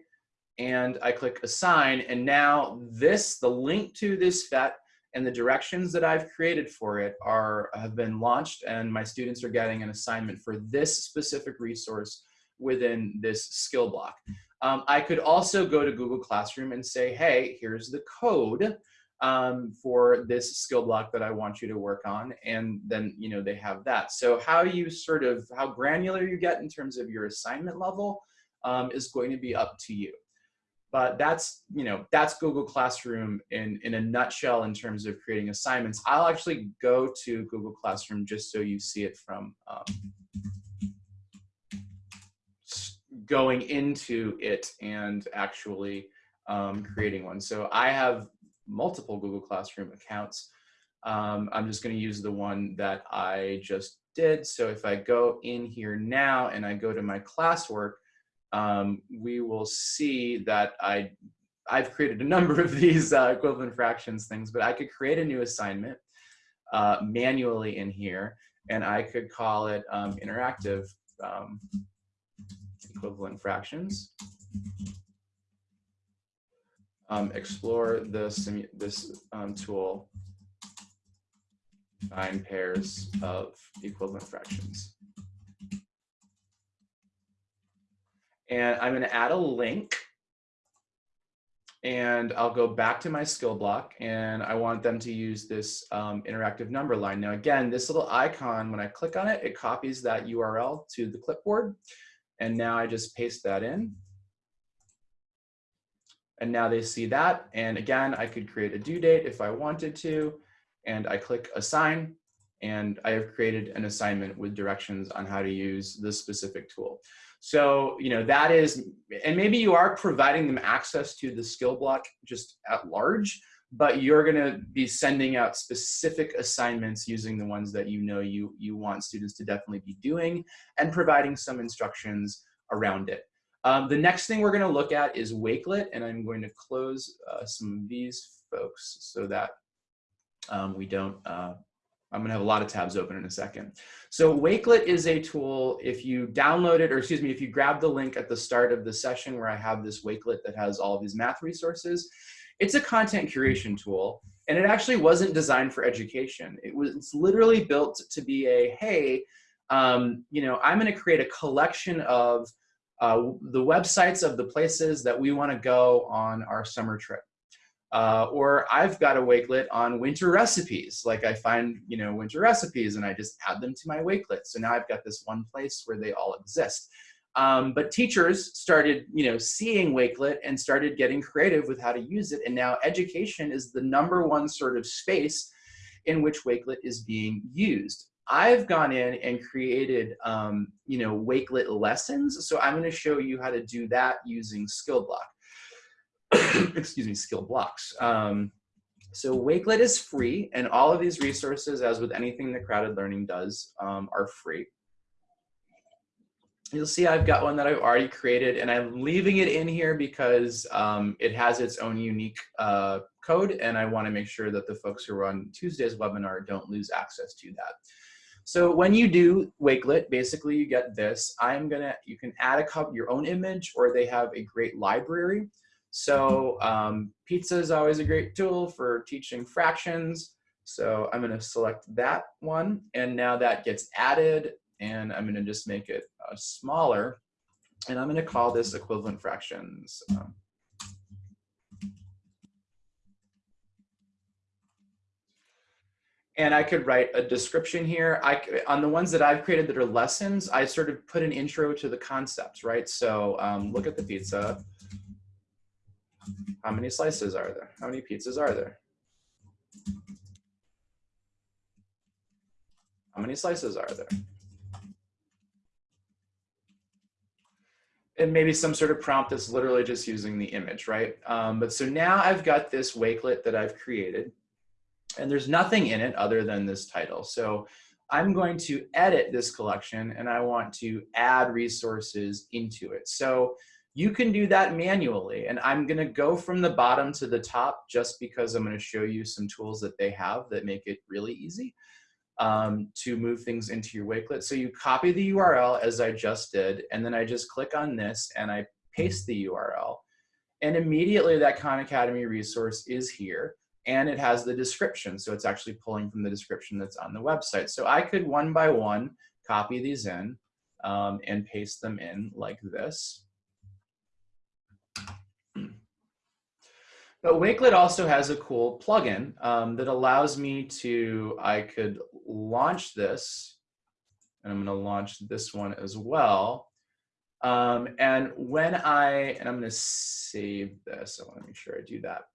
and I click assign and now this, the link to this PhET and the directions that I've created for it are have been launched and my students are getting an assignment for this specific resource within this skill block. Um, I could also go to Google Classroom and say, hey, here's the code um, for this skill block that I want you to work on. And then, you know, they have that. So how you sort of, how granular you get in terms of your assignment level um, is going to be up to you. But that's, you know, that's Google Classroom in, in a nutshell in terms of creating assignments. I'll actually go to Google Classroom just so you see it from um, going into it and actually um, creating one. So I have multiple Google Classroom accounts. Um, I'm just going to use the one that I just did. So if I go in here now and I go to my classwork, um, we will see that I, I've created a number of these uh, equivalent fractions things, but I could create a new assignment uh, manually in here, and I could call it um, interactive um, equivalent fractions um, explore this, this um, tool, find pairs of equivalent fractions. And I'm gonna add a link and I'll go back to my skill block and I want them to use this um, interactive number line. Now again, this little icon, when I click on it, it copies that URL to the clipboard. And now I just paste that in and now they see that. And again, I could create a due date if I wanted to. And I click assign and I have created an assignment with directions on how to use this specific tool. So, you know, that is, and maybe you are providing them access to the skill block just at large, but you're going to be sending out specific assignments using the ones that you know you, you want students to definitely be doing and providing some instructions around it. Um, the next thing we're going to look at is Wakelet, and I'm going to close uh, some of these folks so that um, we don't, uh, I'm to have a lot of tabs open in a second. So Wakelet is a tool, if you download it, or excuse me, if you grab the link at the start of the session where I have this Wakelet that has all of these math resources, it's a content curation tool, and it actually wasn't designed for education. It was it's literally built to be a, hey, um, you know, I'm going to create a collection of uh, the websites of the places that we want to go on our summer trip. Uh, or I've got a wakelet on winter recipes. Like I find, you know, winter recipes and I just add them to my wakelet. So now I've got this one place where they all exist. Um, but teachers started, you know, seeing Wakelet and started getting creative with how to use it. And now education is the number one sort of space in which Wakelet is being used. I've gone in and created, um, you know, Wakelet lessons. So I'm going to show you how to do that using Skillblock. Excuse me, skill blocks. Um, so Wakelet is free, and all of these resources, as with anything that Crowded Learning does, um, are free. You'll see I've got one that I've already created, and I'm leaving it in here because um, it has its own unique uh, code, and I want to make sure that the folks who are on Tuesday's webinar don't lose access to that. So when you do Wakelet, basically you get this. I'm gonna, you can add a cup, your own image, or they have a great library. So um, pizza is always a great tool for teaching fractions. So I'm gonna select that one, and now that gets added, and I'm gonna just make it uh, smaller, and I'm gonna call this equivalent fractions. Um, and I could write a description here. I, on the ones that I've created that are lessons, I sort of put an intro to the concepts, right? So um, look at the pizza. How many slices are there? How many pizzas are there? How many slices are there? And maybe some sort of prompt that's literally just using the image, right? Um, but so now I've got this wakelet that I've created and there's nothing in it other than this title. So I'm going to edit this collection and I want to add resources into it. So you can do that manually and I'm gonna go from the bottom to the top just because I'm gonna show you some tools that they have that make it really easy um, to move things into your Wakelet. So you copy the URL as I just did and then I just click on this and I paste the URL and immediately that Khan Academy resource is here and it has the description. So it's actually pulling from the description that's on the website. So I could one by one copy these in um, and paste them in like this. But Wakelet also has a cool plugin um, that allows me to, I could launch this, and I'm gonna launch this one as well. Um, and when I, and I'm gonna save this, I wanna make sure I do that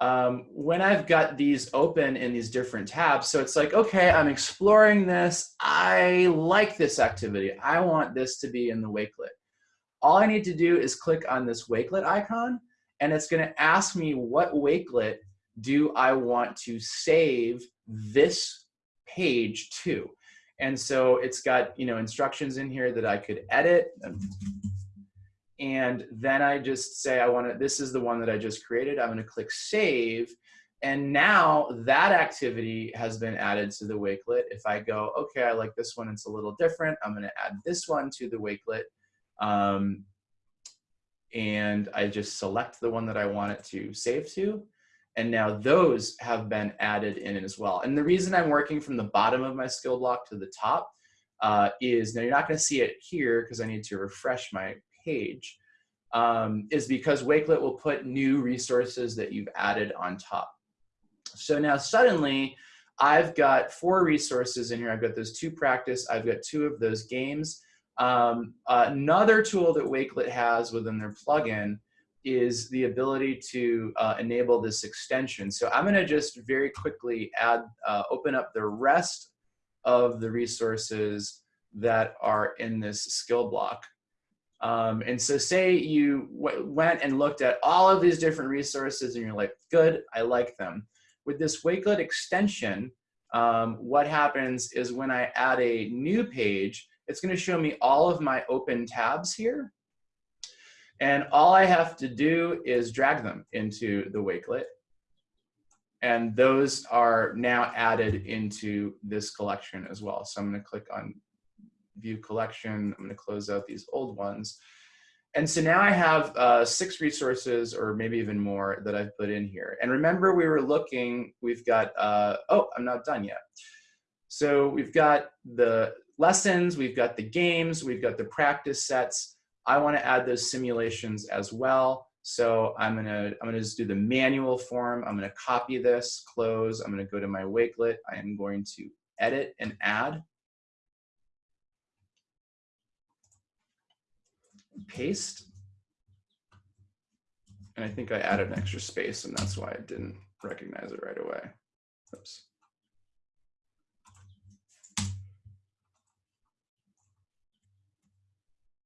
um, when I've got these open in these different tabs, so it's like, okay, I'm exploring this. I like this activity. I want this to be in the Wakelet. All I need to do is click on this Wakelet icon, and it's gonna ask me what Wakelet do I want to save this page to. And so it's got you know instructions in here that I could edit and then I just say I want to, this is the one that I just created. I'm going to click save. And now that activity has been added to the Wakelet. If I go, okay, I like this one, it's a little different. I'm going to add this one to the Wakelet. Um, and I just select the one that I want it to save to. And now those have been added in as well. And the reason I'm working from the bottom of my skill block to the top uh, is, now you're not gonna see it here because I need to refresh my page um, is because Wakelet will put new resources that you've added on top. So now suddenly I've got four resources in here. I've got those two practice, I've got two of those games. Um, another tool that Wakelet has within their plugin is the ability to uh, enable this extension. So I'm gonna just very quickly add, uh, open up the rest of the resources that are in this skill block. Um, and so say you went and looked at all of these different resources and you're like, good, I like them. With this Wakelet extension, um, what happens is when I add a new page, it's gonna show me all of my open tabs here. And all I have to do is drag them into the Wakelet. And those are now added into this collection as well. So I'm gonna click on view collection. I'm gonna close out these old ones. And so now I have uh, six resources or maybe even more that I've put in here. And remember we were looking, we've got, uh, oh, I'm not done yet. So we've got the lessons, we've got the games, we've got the practice sets. I wanna add those simulations as well. So I'm gonna, I'm gonna just do the manual form. I'm gonna copy this, close. I'm gonna go to my Wakelet. I am going to edit and add. paste. And I think I added an extra space and that's why I didn't recognize it right away. Oops.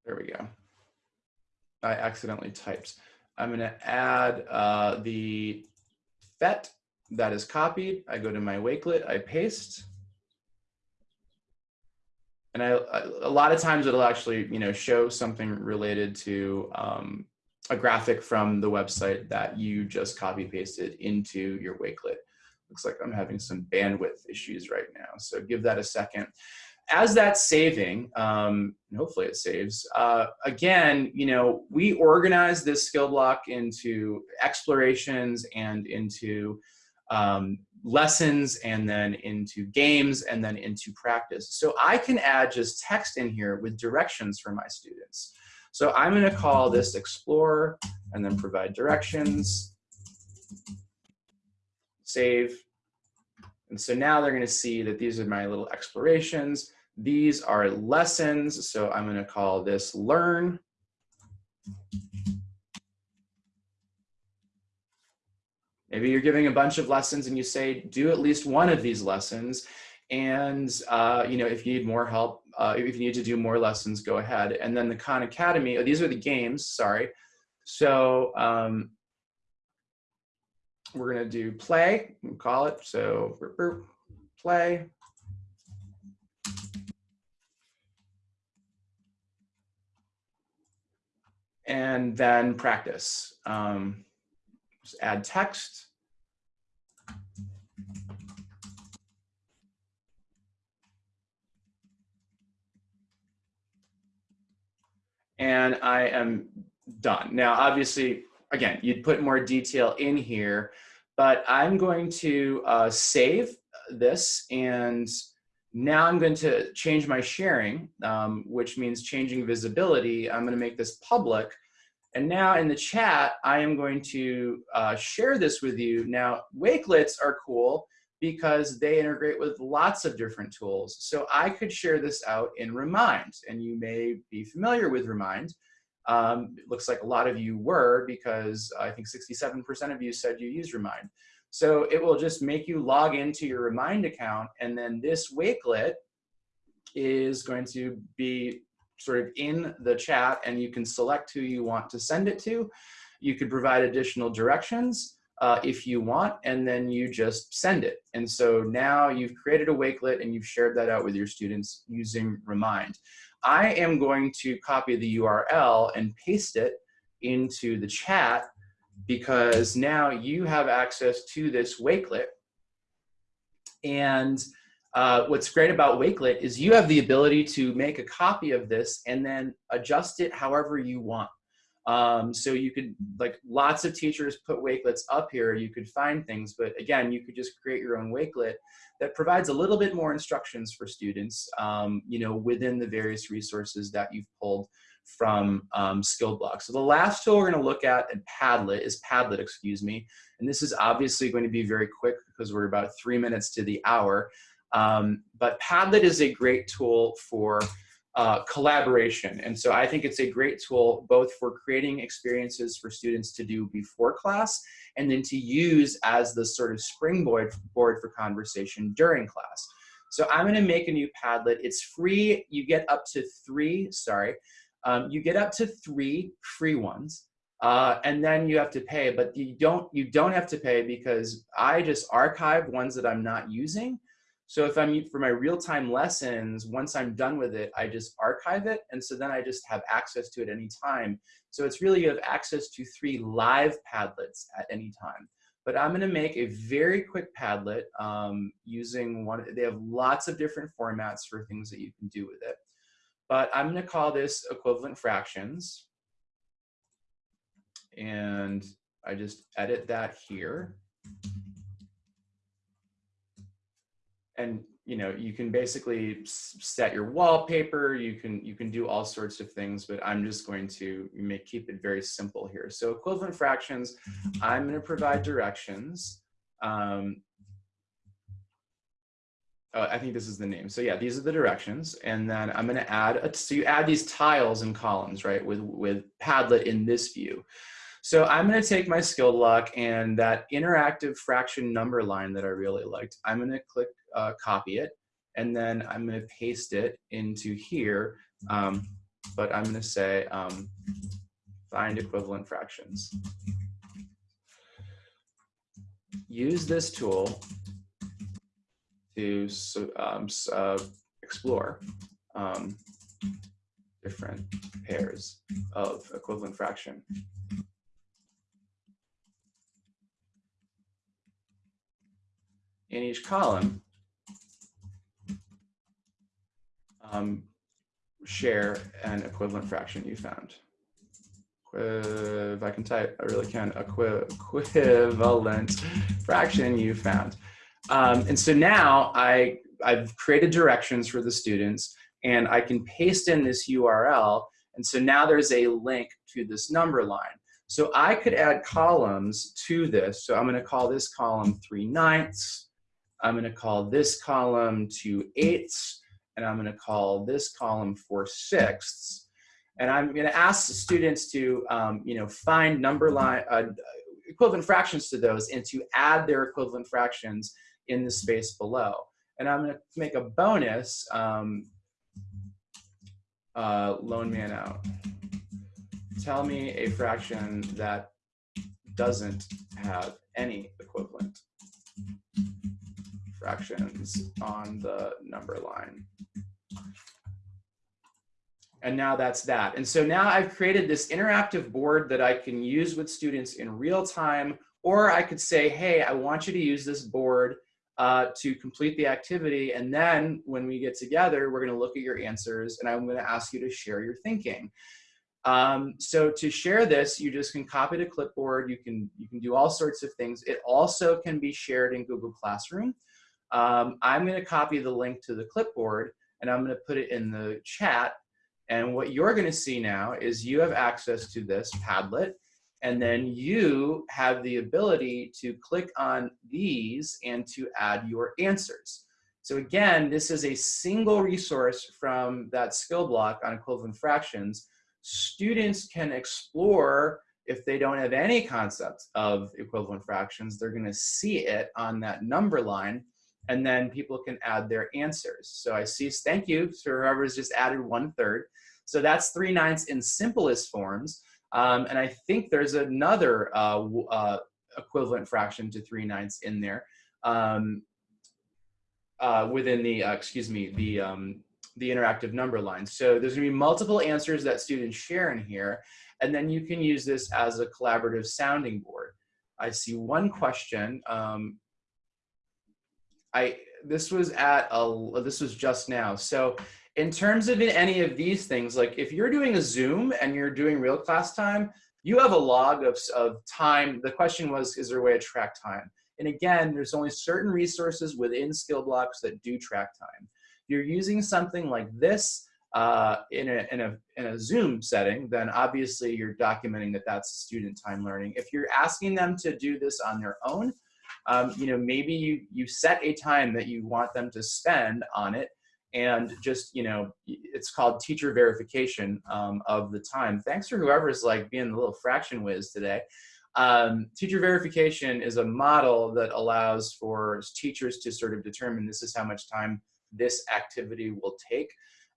There we go. I accidentally typed. I'm going to add uh, the PhET that is copied. I go to my Wakelet, I paste and I, a lot of times it'll actually, you know, show something related to um, a graphic from the website that you just copy pasted into your Wakelet. Looks like I'm having some bandwidth issues right now. So give that a second. As that's saving, um, hopefully it saves, uh, again, you know, we organize this skill block into explorations and into um, lessons and then into games and then into practice. So I can add just text in here with directions for my students. So I'm going to call this explore and then provide directions, save. And so now they're going to see that these are my little explorations. These are lessons. So I'm going to call this learn. Maybe you're giving a bunch of lessons and you say, do at least one of these lessons. And uh, you know, if you need more help, uh, if you need to do more lessons, go ahead. And then the Khan Academy, oh, these are the games, sorry. So um, we're gonna do play, we'll call it, so play. And then practice. Um, just add text. And I am done. Now, obviously, again, you'd put more detail in here, but I'm going to uh, save this and now I'm going to change my sharing, um, which means changing visibility. I'm going to make this public and now in the chat, I am going to uh, share this with you. Now, Wakelets are cool because they integrate with lots of different tools. So I could share this out in Remind, and you may be familiar with Remind. Um, it looks like a lot of you were because I think 67% of you said you use Remind. So it will just make you log into your Remind account, and then this Wakelet is going to be sort of in the chat and you can select who you want to send it to. You could provide additional directions uh, if you want, and then you just send it. And so now you've created a Wakelet and you've shared that out with your students using Remind. I am going to copy the URL and paste it into the chat because now you have access to this Wakelet. And uh, what's great about Wakelet is you have the ability to make a copy of this and then adjust it however you want. Um, so you could, like lots of teachers put Wakelets up here, you could find things, but again, you could just create your own Wakelet that provides a little bit more instructions for students, um, you know, within the various resources that you've pulled from um, Skillblock. So the last tool we're gonna look at in Padlet is Padlet, excuse me. And this is obviously going to be very quick because we're about three minutes to the hour. Um, but Padlet is a great tool for uh, collaboration. And so I think it's a great tool both for creating experiences for students to do before class and then to use as the sort of springboard board for conversation during class. So I'm gonna make a new Padlet. It's free, you get up to three, sorry, um, you get up to three free ones. Uh, and then you have to pay, but you don't, you don't have to pay because I just archive ones that I'm not using. So if I'm for my real-time lessons, once I'm done with it, I just archive it. And so then I just have access to it anytime. So it's really you have access to three live Padlets at any time. But I'm gonna make a very quick Padlet um, using one, they have lots of different formats for things that you can do with it. But I'm gonna call this equivalent fractions. And I just edit that here. and you know you can basically set your wallpaper you can you can do all sorts of things but i'm just going to make keep it very simple here so equivalent fractions i'm going to provide directions um, oh, I think this is the name. So yeah, these are the directions. And then I'm going to add, a, so you add these tiles and columns, right, with, with Padlet in this view. So I'm going to take my Skillblock and that interactive fraction number line that I really liked, I'm going to click uh, copy it, and then I'm going to paste it into here. Um, but I'm going to say um, find equivalent fractions. Use this tool to um, uh, explore um, different pairs of equivalent fraction. In each column, um, share an equivalent fraction you found. If I can type, I really can, equivalent fraction you found. Um, and so now I, I've created directions for the students and I can paste in this URL. And so now there's a link to this number line. So I could add columns to this. So I'm gonna call this column 3 ninths. I'm gonna call this column 2 eighths and I'm going to call this column 4 sixths. And I'm going to ask the students to, um, you know, find number line, uh, equivalent fractions to those and to add their equivalent fractions in the space below. And I'm going to make a bonus um, uh, lone man out. Tell me a fraction that doesn't have any equivalent fractions on the number line. And now that's that. And so now I've created this interactive board that I can use with students in real time, or I could say, hey, I want you to use this board uh, to complete the activity. And then when we get together, we're gonna look at your answers and I'm gonna ask you to share your thinking. Um, so to share this, you just can copy to clipboard. You can, you can do all sorts of things. It also can be shared in Google Classroom. Um, I'm going to copy the link to the clipboard and I'm going to put it in the chat. And what you're going to see now is you have access to this Padlet and then you have the ability to click on these and to add your answers. So again, this is a single resource from that skill block on equivalent fractions. Students can explore if they don't have any concept of equivalent fractions, they're gonna see it on that number line and then people can add their answers. So I see, thank you to whoever's just added one third. So that's three ninths in simplest forms. Um, and I think there's another uh, uh, equivalent fraction to three ninths in there um, uh, within the, uh, excuse me, the, um, the interactive number line. So there's gonna be multiple answers that students share in here, and then you can use this as a collaborative sounding board. I see one question. Um, I this was at a this was just now. So in terms of any of these things, like if you're doing a Zoom and you're doing real class time, you have a log of, of time. The question was, is there a way to track time? And again, there's only certain resources within skill blocks that do track time. You're using something like this uh, in, a, in, a, in a Zoom setting, then obviously you're documenting that that's student time learning. If you're asking them to do this on their own, um, you know, maybe you, you set a time that you want them to spend on it and just, you know, it's called teacher verification um, of the time. Thanks for whoever's like being the little fraction whiz today. Um, teacher verification is a model that allows for teachers to sort of determine this is how much time this activity will take.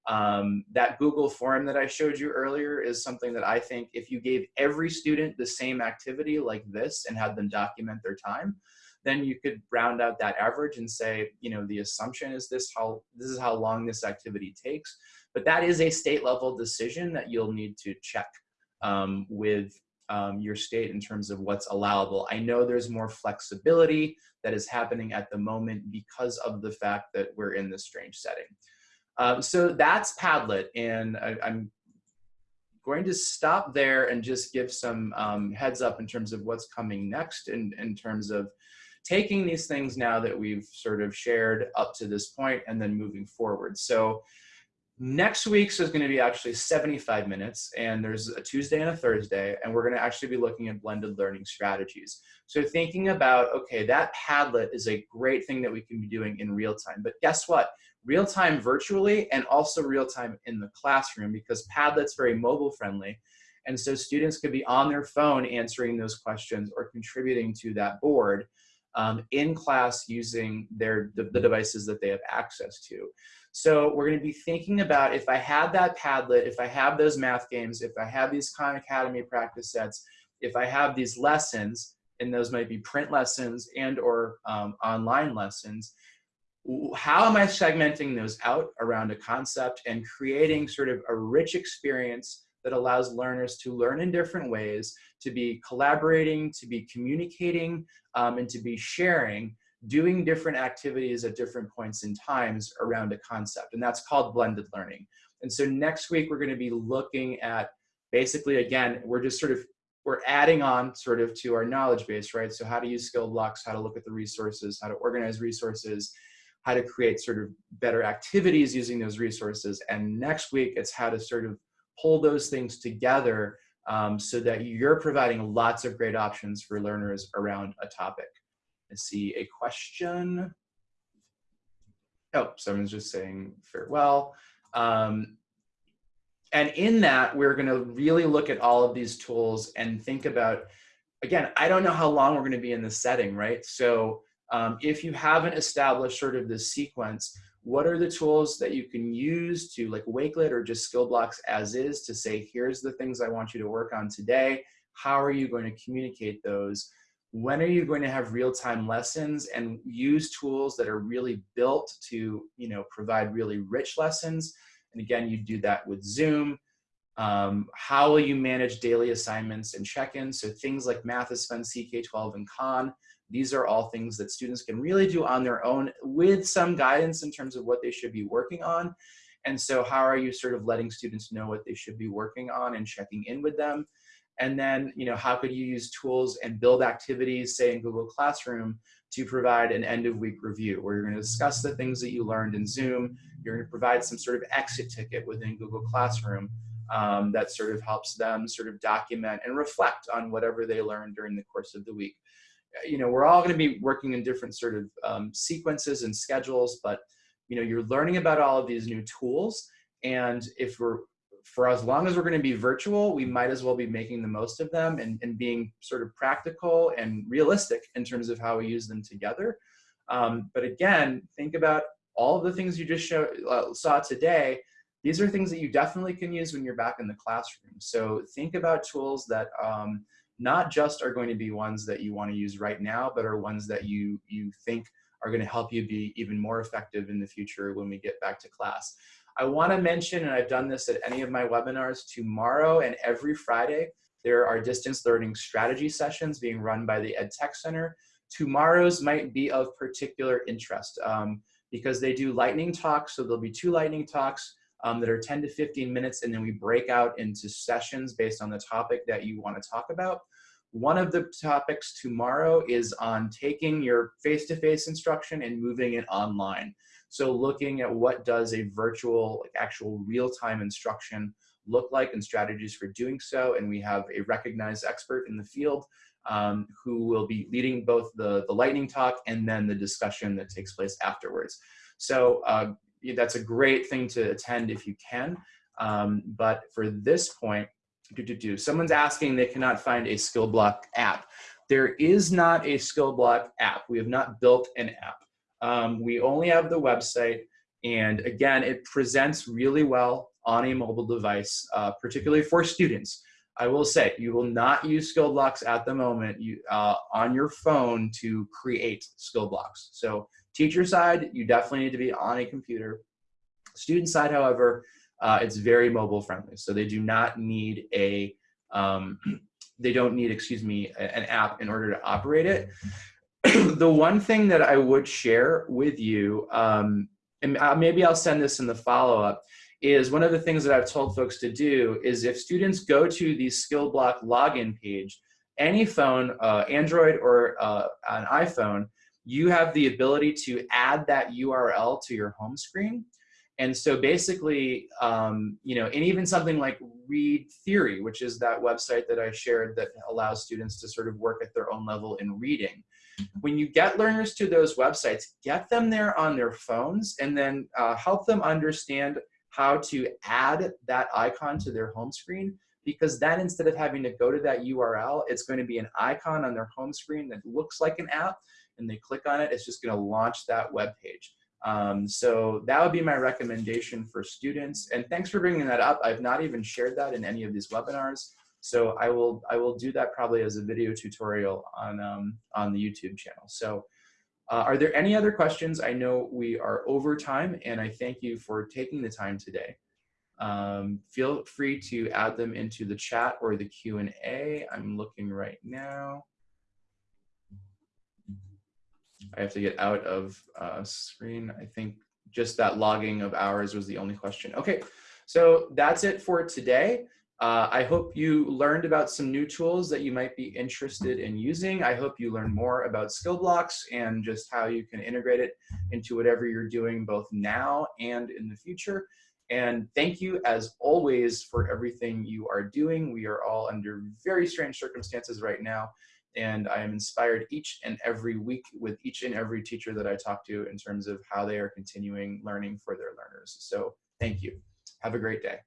Um, that Google form that I showed you earlier is something that I think if you gave every student the same activity like this and had them document their time, then you could round out that average and say, you know, the assumption is this how this is how long this activity takes. But that is a state level decision that you'll need to check um, with um, your state in terms of what's allowable. I know there's more flexibility that is happening at the moment because of the fact that we're in this strange setting. Um, so that's Padlet, and I, am going to stop there and just give some um, heads up in terms of what's coming next in, in terms of taking these things now that we've sort of shared up to this point and then moving forward. So Next week's is going to be actually 75 minutes, and there's a Tuesday and a Thursday, and we're going to actually be looking at blended learning strategies. So thinking about, okay, that Padlet is a great thing that we can be doing in real time, but guess what? Real time virtually and also real time in the classroom because Padlet's very mobile friendly. And so students could be on their phone answering those questions or contributing to that board um, in class using their the, the devices that they have access to. So we're going to be thinking about if I had that Padlet, if I have those math games, if I have these Khan Academy practice sets, if I have these lessons, and those might be print lessons and or um, online lessons, how am I segmenting those out around a concept and creating sort of a rich experience that allows learners to learn in different ways, to be collaborating, to be communicating, um, and to be sharing doing different activities at different points in times around a concept. And that's called blended learning. And so next week, we're going to be looking at basically, again, we're just sort of, we're adding on sort of to our knowledge base, right? So how to use skill blocks, how to look at the resources, how to organize resources, how to create sort of better activities using those resources. And next week, it's how to sort of pull those things together um, so that you're providing lots of great options for learners around a topic. I see a question. Oh, someone's just saying farewell. Um, and in that, we're going to really look at all of these tools and think about, again, I don't know how long we're going to be in this setting, right? So um, if you haven't established sort of this sequence, what are the tools that you can use to like Wakelet or just skill blocks as is to say, here's the things I want you to work on today. How are you going to communicate those? when are you going to have real-time lessons and use tools that are really built to you know provide really rich lessons and again you do that with zoom um, how will you manage daily assignments and check-ins so things like Mathsfun ck12 and khan these are all things that students can really do on their own with some guidance in terms of what they should be working on and so how are you sort of letting students know what they should be working on and checking in with them and then, you know, how could you use tools and build activities, say in Google Classroom, to provide an end of week review where you're going to discuss the things that you learned in Zoom. You're going to provide some sort of exit ticket within Google Classroom um, that sort of helps them sort of document and reflect on whatever they learned during the course of the week. You know, we're all going to be working in different sort of um, sequences and schedules, but you know, you're learning about all of these new tools. And if we're for as long as we're going to be virtual, we might as well be making the most of them and, and being sort of practical and realistic in terms of how we use them together. Um, but again, think about all of the things you just show, uh, saw today. These are things that you definitely can use when you're back in the classroom. So think about tools that um, not just are going to be ones that you want to use right now, but are ones that you, you think are going to help you be even more effective in the future when we get back to class. I want to mention, and I've done this at any of my webinars, tomorrow and every Friday, there are distance learning strategy sessions being run by the Ed Tech Center. Tomorrow's might be of particular interest um, because they do lightning talks. So there'll be two lightning talks um, that are 10 to 15 minutes, and then we break out into sessions based on the topic that you want to talk about. One of the topics tomorrow is on taking your face-to-face -face instruction and moving it online. So looking at what does a virtual, like actual real-time instruction look like and strategies for doing so. And we have a recognized expert in the field um, who will be leading both the, the lightning talk and then the discussion that takes place afterwards. So uh, that's a great thing to attend if you can. Um, but for this point, do, do, do. someone's asking they cannot find a skill block app. There is not a skill block app. We have not built an app. Um, we only have the website. And again, it presents really well on a mobile device, uh, particularly for students. I will say, you will not use skill blocks at the moment you, uh, on your phone to create skill blocks. So teacher side, you definitely need to be on a computer. Student side, however, uh, it's very mobile friendly. So they do not need a, um, they don't need, excuse me, an app in order to operate it. the one thing that I would share with you, um, and uh, maybe I'll send this in the follow-up, is one of the things that I've told folks to do is if students go to the skill block login page, any phone, uh, Android or uh, an iPhone, you have the ability to add that URL to your home screen. And so basically, um, you know, and even something like Read Theory, which is that website that I shared that allows students to sort of work at their own level in reading. When you get learners to those websites, get them there on their phones and then uh, help them understand how to add that icon to their home screen because then instead of having to go to that URL, it's going to be an icon on their home screen that looks like an app and they click on it, it's just going to launch that web page. Um, so that would be my recommendation for students. And thanks for bringing that up. I've not even shared that in any of these webinars. So I will, I will do that probably as a video tutorial on, um, on the YouTube channel. So uh, are there any other questions? I know we are over time and I thank you for taking the time today. Um, feel free to add them into the chat or the Q&A. I'm looking right now. I have to get out of uh, screen. I think just that logging of hours was the only question. Okay, so that's it for today. Uh, I hope you learned about some new tools that you might be interested in using. I hope you learn more about skill blocks and just how you can integrate it into whatever you're doing both now and in the future. And thank you as always for everything you are doing. We are all under very strange circumstances right now. And I am inspired each and every week with each and every teacher that I talk to in terms of how they are continuing learning for their learners. So thank you. Have a great day.